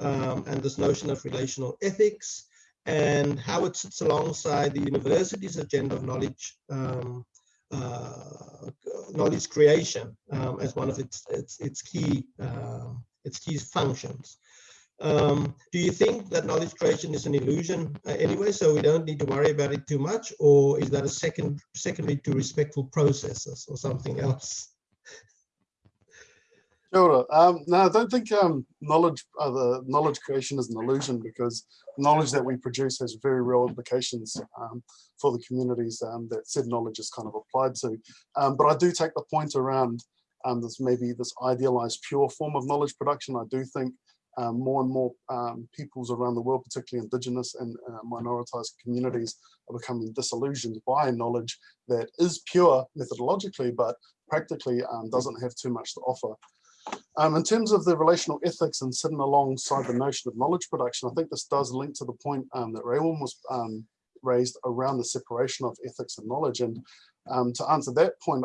A: um, and this notion of relational ethics and how it sits alongside the university's agenda of knowledge um, uh, knowledge creation um, as one of its its, its key uh, its key functions. Um, do you think that knowledge creation is an illusion uh, anyway, so we don't need to worry about it too much, or is that a second secondary to respectful processes or something else?
F: Sure. Um, no, I don't think um, knowledge, uh, the knowledge creation is an illusion because knowledge that we produce has very real implications um, for the communities um, that said knowledge is kind of applied to. Um, but I do take the point around um, this maybe this idealized pure form of knowledge production. I do think um, more and more um, peoples around the world, particularly indigenous and uh, minoritized communities are becoming disillusioned by knowledge that is pure methodologically, but practically um, doesn't have too much to offer. Um, in terms of the relational ethics and sitting alongside the notion of knowledge production, I think this does link to the point um, that Raewyn was raised around the separation of ethics and knowledge. And to answer that point,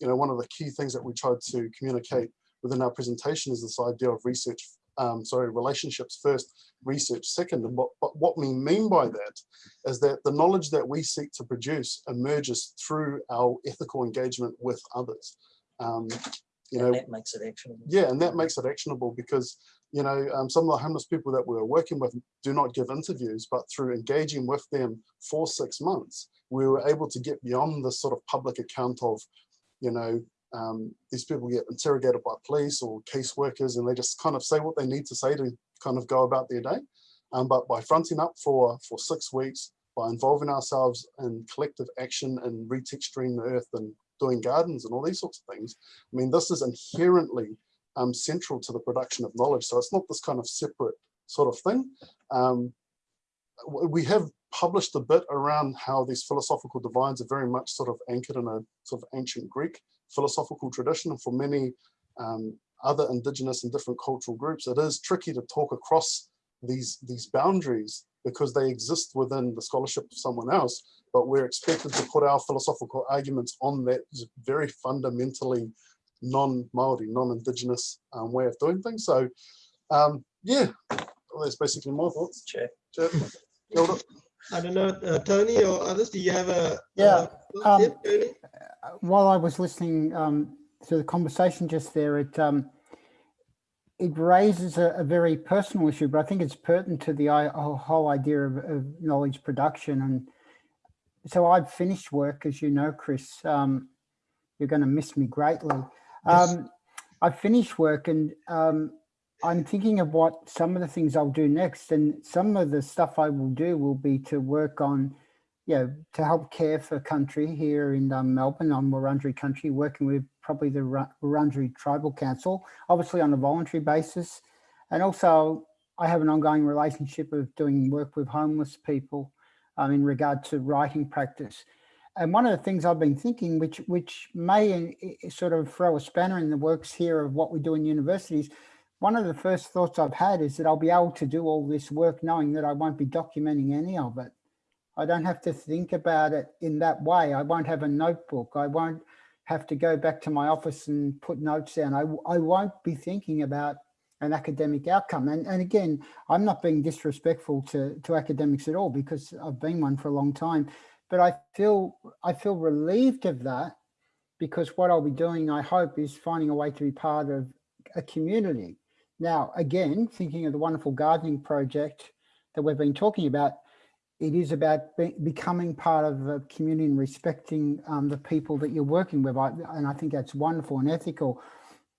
F: you know, one of the key things that we tried to communicate within our presentation is this idea of research, um, sorry, relationships first, research second. And what, but what we mean by that is that the knowledge that we seek to produce emerges through our ethical engagement with others. Um, you
E: and
F: know,
E: that makes it actionable.
F: yeah, and that makes it actionable because, you know, um, some of the homeless people that we're working with do not give interviews, but through engaging with them for six months, we were able to get beyond the sort of public account of, you know, um, these people get interrogated by police or caseworkers and they just kind of say what they need to say to kind of go about their day. Um, but by fronting up for, for six weeks, by involving ourselves in collective action and retexturing the earth and doing gardens and all these sorts of things. I mean, this is inherently um, central to the production of knowledge. So it's not this kind of separate sort of thing. Um, we have published a bit around how these philosophical divines are very much sort of anchored in a sort of ancient Greek philosophical tradition. And for many um, other indigenous and different cultural groups, it is tricky to talk across these, these boundaries because they exist within the scholarship of someone else, but we're expected to put our philosophical arguments on that very fundamentally non-Maori, non-indigenous um, way of doing things. So um, yeah, well, that's basically my thoughts.
E: Chair.
F: Chair.
A: I don't know, uh, Tony or others, do you have a?
B: Yeah,
A: uh,
B: um,
A: yeah, Tony?
B: while I was listening um, to the conversation just there, it um, it raises a, a, very personal issue, but I think it's pertinent to the whole idea of, of knowledge production. And so I've finished work, as you know, Chris. Um, you're going to miss me greatly.
A: Yes.
B: Um, I've finished work and um, I'm thinking of what some of the things I'll do next. And some of the stuff I will do will be to work on you know, to help care for country here in um, Melbourne on Wurundjeri country, working with probably the Wurundjeri Tribal Council, obviously on a voluntary basis. And also I have an ongoing relationship of doing work with homeless people um, in regard to writing practice. And one of the things I've been thinking, which which may uh, sort of throw a spanner in the works here of what we do in universities, one of the first thoughts I've had is that I'll be able to do all this work knowing that I won't be documenting any of it. I don't have to think about it in that way. I won't have a notebook. I won't have to go back to my office and put notes down. I, I won't be thinking about an academic outcome. And, and again, I'm not being disrespectful to, to academics at all because I've been one for a long time, but I feel, I feel relieved of that because what I'll be doing, I hope, is finding a way to be part of a community. Now, again, thinking of the wonderful gardening project that we've been talking about, it is about be, becoming part of a community and respecting um, the people that you're working with. I, and I think that's wonderful and ethical.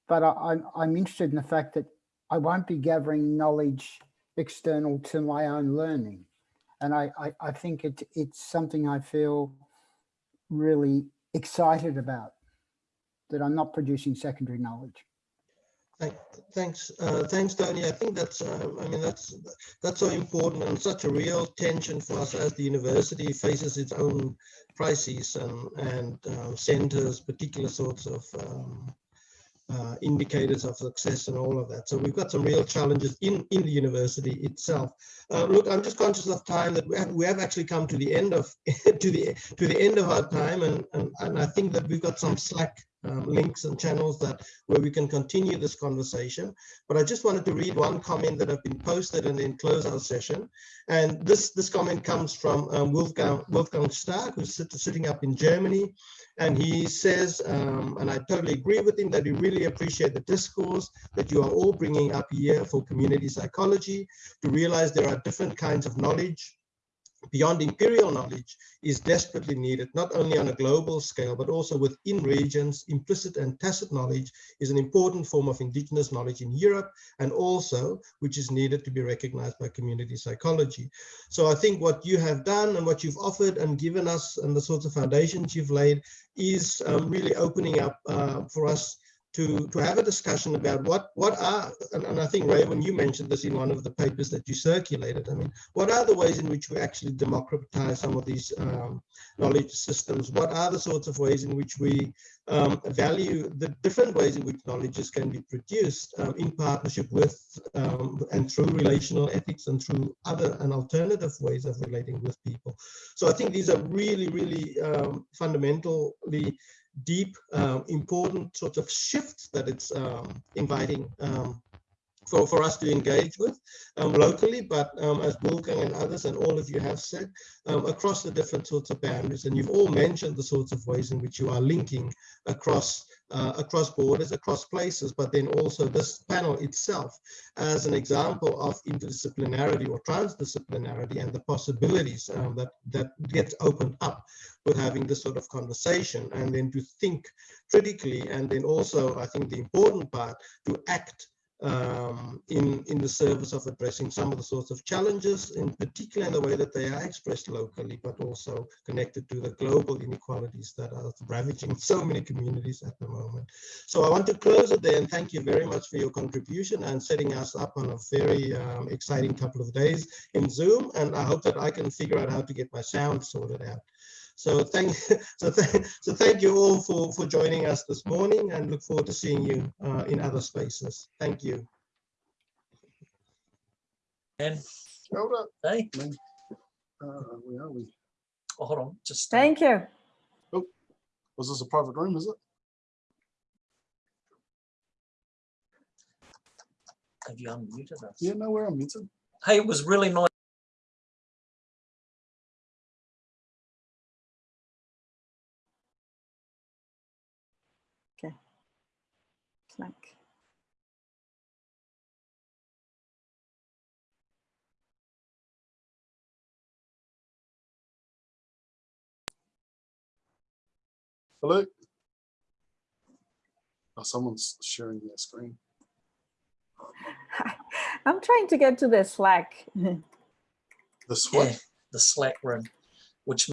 B: But I, I'm, I'm interested in the fact that I won't be gathering knowledge external to my own learning. And I, I, I think it, it's something I feel really excited about, that I'm not producing secondary knowledge.
A: Thank- Thanks, uh, thanks, Tony. I think that's, uh, I mean, that's, that's so important and such a real tension for us as the university faces its own crises and, and uh, centers particular sorts of um, uh, indicators of success and all of that. So we've got some real challenges in, in the university itself. Uh, look, I'm just conscious of time that we have, we have actually come to the end of to the to the end of our time, and, and, and I think that we've got some Slack um, links and channels that where we can continue this conversation. But I just wanted to read one comment that have been posted and then close our session. And this this comment comes from um, Wolfgang Wolfgang Stark, who's sit, sitting up in Germany, and he says, um, and I totally agree with him that we really appreciate the discourse that you are all bringing up here for community psychology to realize there are different kinds of knowledge beyond imperial knowledge is desperately needed, not only on a global scale, but also within regions. Implicit and tacit knowledge is an important form of indigenous knowledge in Europe, and also which is needed to be recognized by community psychology. So I think what you have done and what you've offered and given us and the sorts of foundations you've laid is um, really opening up uh, for us to, to have a discussion about what, what are, and, and I think Ray, when you mentioned this in one of the papers that you circulated, I mean, what are the ways in which we actually democratize some of these um, knowledge systems? What are the sorts of ways in which we um, value the different ways in which knowledges can be produced um, in partnership with um, and through relational ethics and through other and alternative ways of relating with people. So I think these are really, really um, fundamentally deep, um, important sort of shifts that it's um, inviting um, for, for us to engage with um, locally, but as Wolfgang and others and all of you have said, across the different sorts of boundaries. And you've all mentioned the sorts of ways in which you are linking across uh, across borders, across places, but then also this panel itself as an example of interdisciplinarity or transdisciplinarity and the possibilities um, that, that gets opened up with having this sort of conversation and then to think critically and then also I think the important part to act um, in, in the service of addressing some of the sorts of challenges, in particular in the way that they are expressed locally, but also connected to the global inequalities that are ravaging so many communities at the moment. So I want to close it there and thank you very much for your contribution and setting us up on a very um, exciting couple of days in Zoom. And I hope that I can figure out how to get my sound sorted out. So thank, so, th so thank you all for, for joining us this morning and look forward to seeing you uh, in other spaces. Thank you.
E: And
F: Hold up.
E: hey,
F: Uh, where are we?
E: oh, hold on, just uh,
D: Thank you.
F: Oh, Was this a private room, is it?
E: have you unmuted us?
F: Yeah, no, we're unmuted.
E: Hey, it was really nice.
D: Slack.
F: Hello? Oh, someone's sharing their screen.
D: I'm trying to get to the Slack.
F: This what?
E: Yeah, the Slack room, which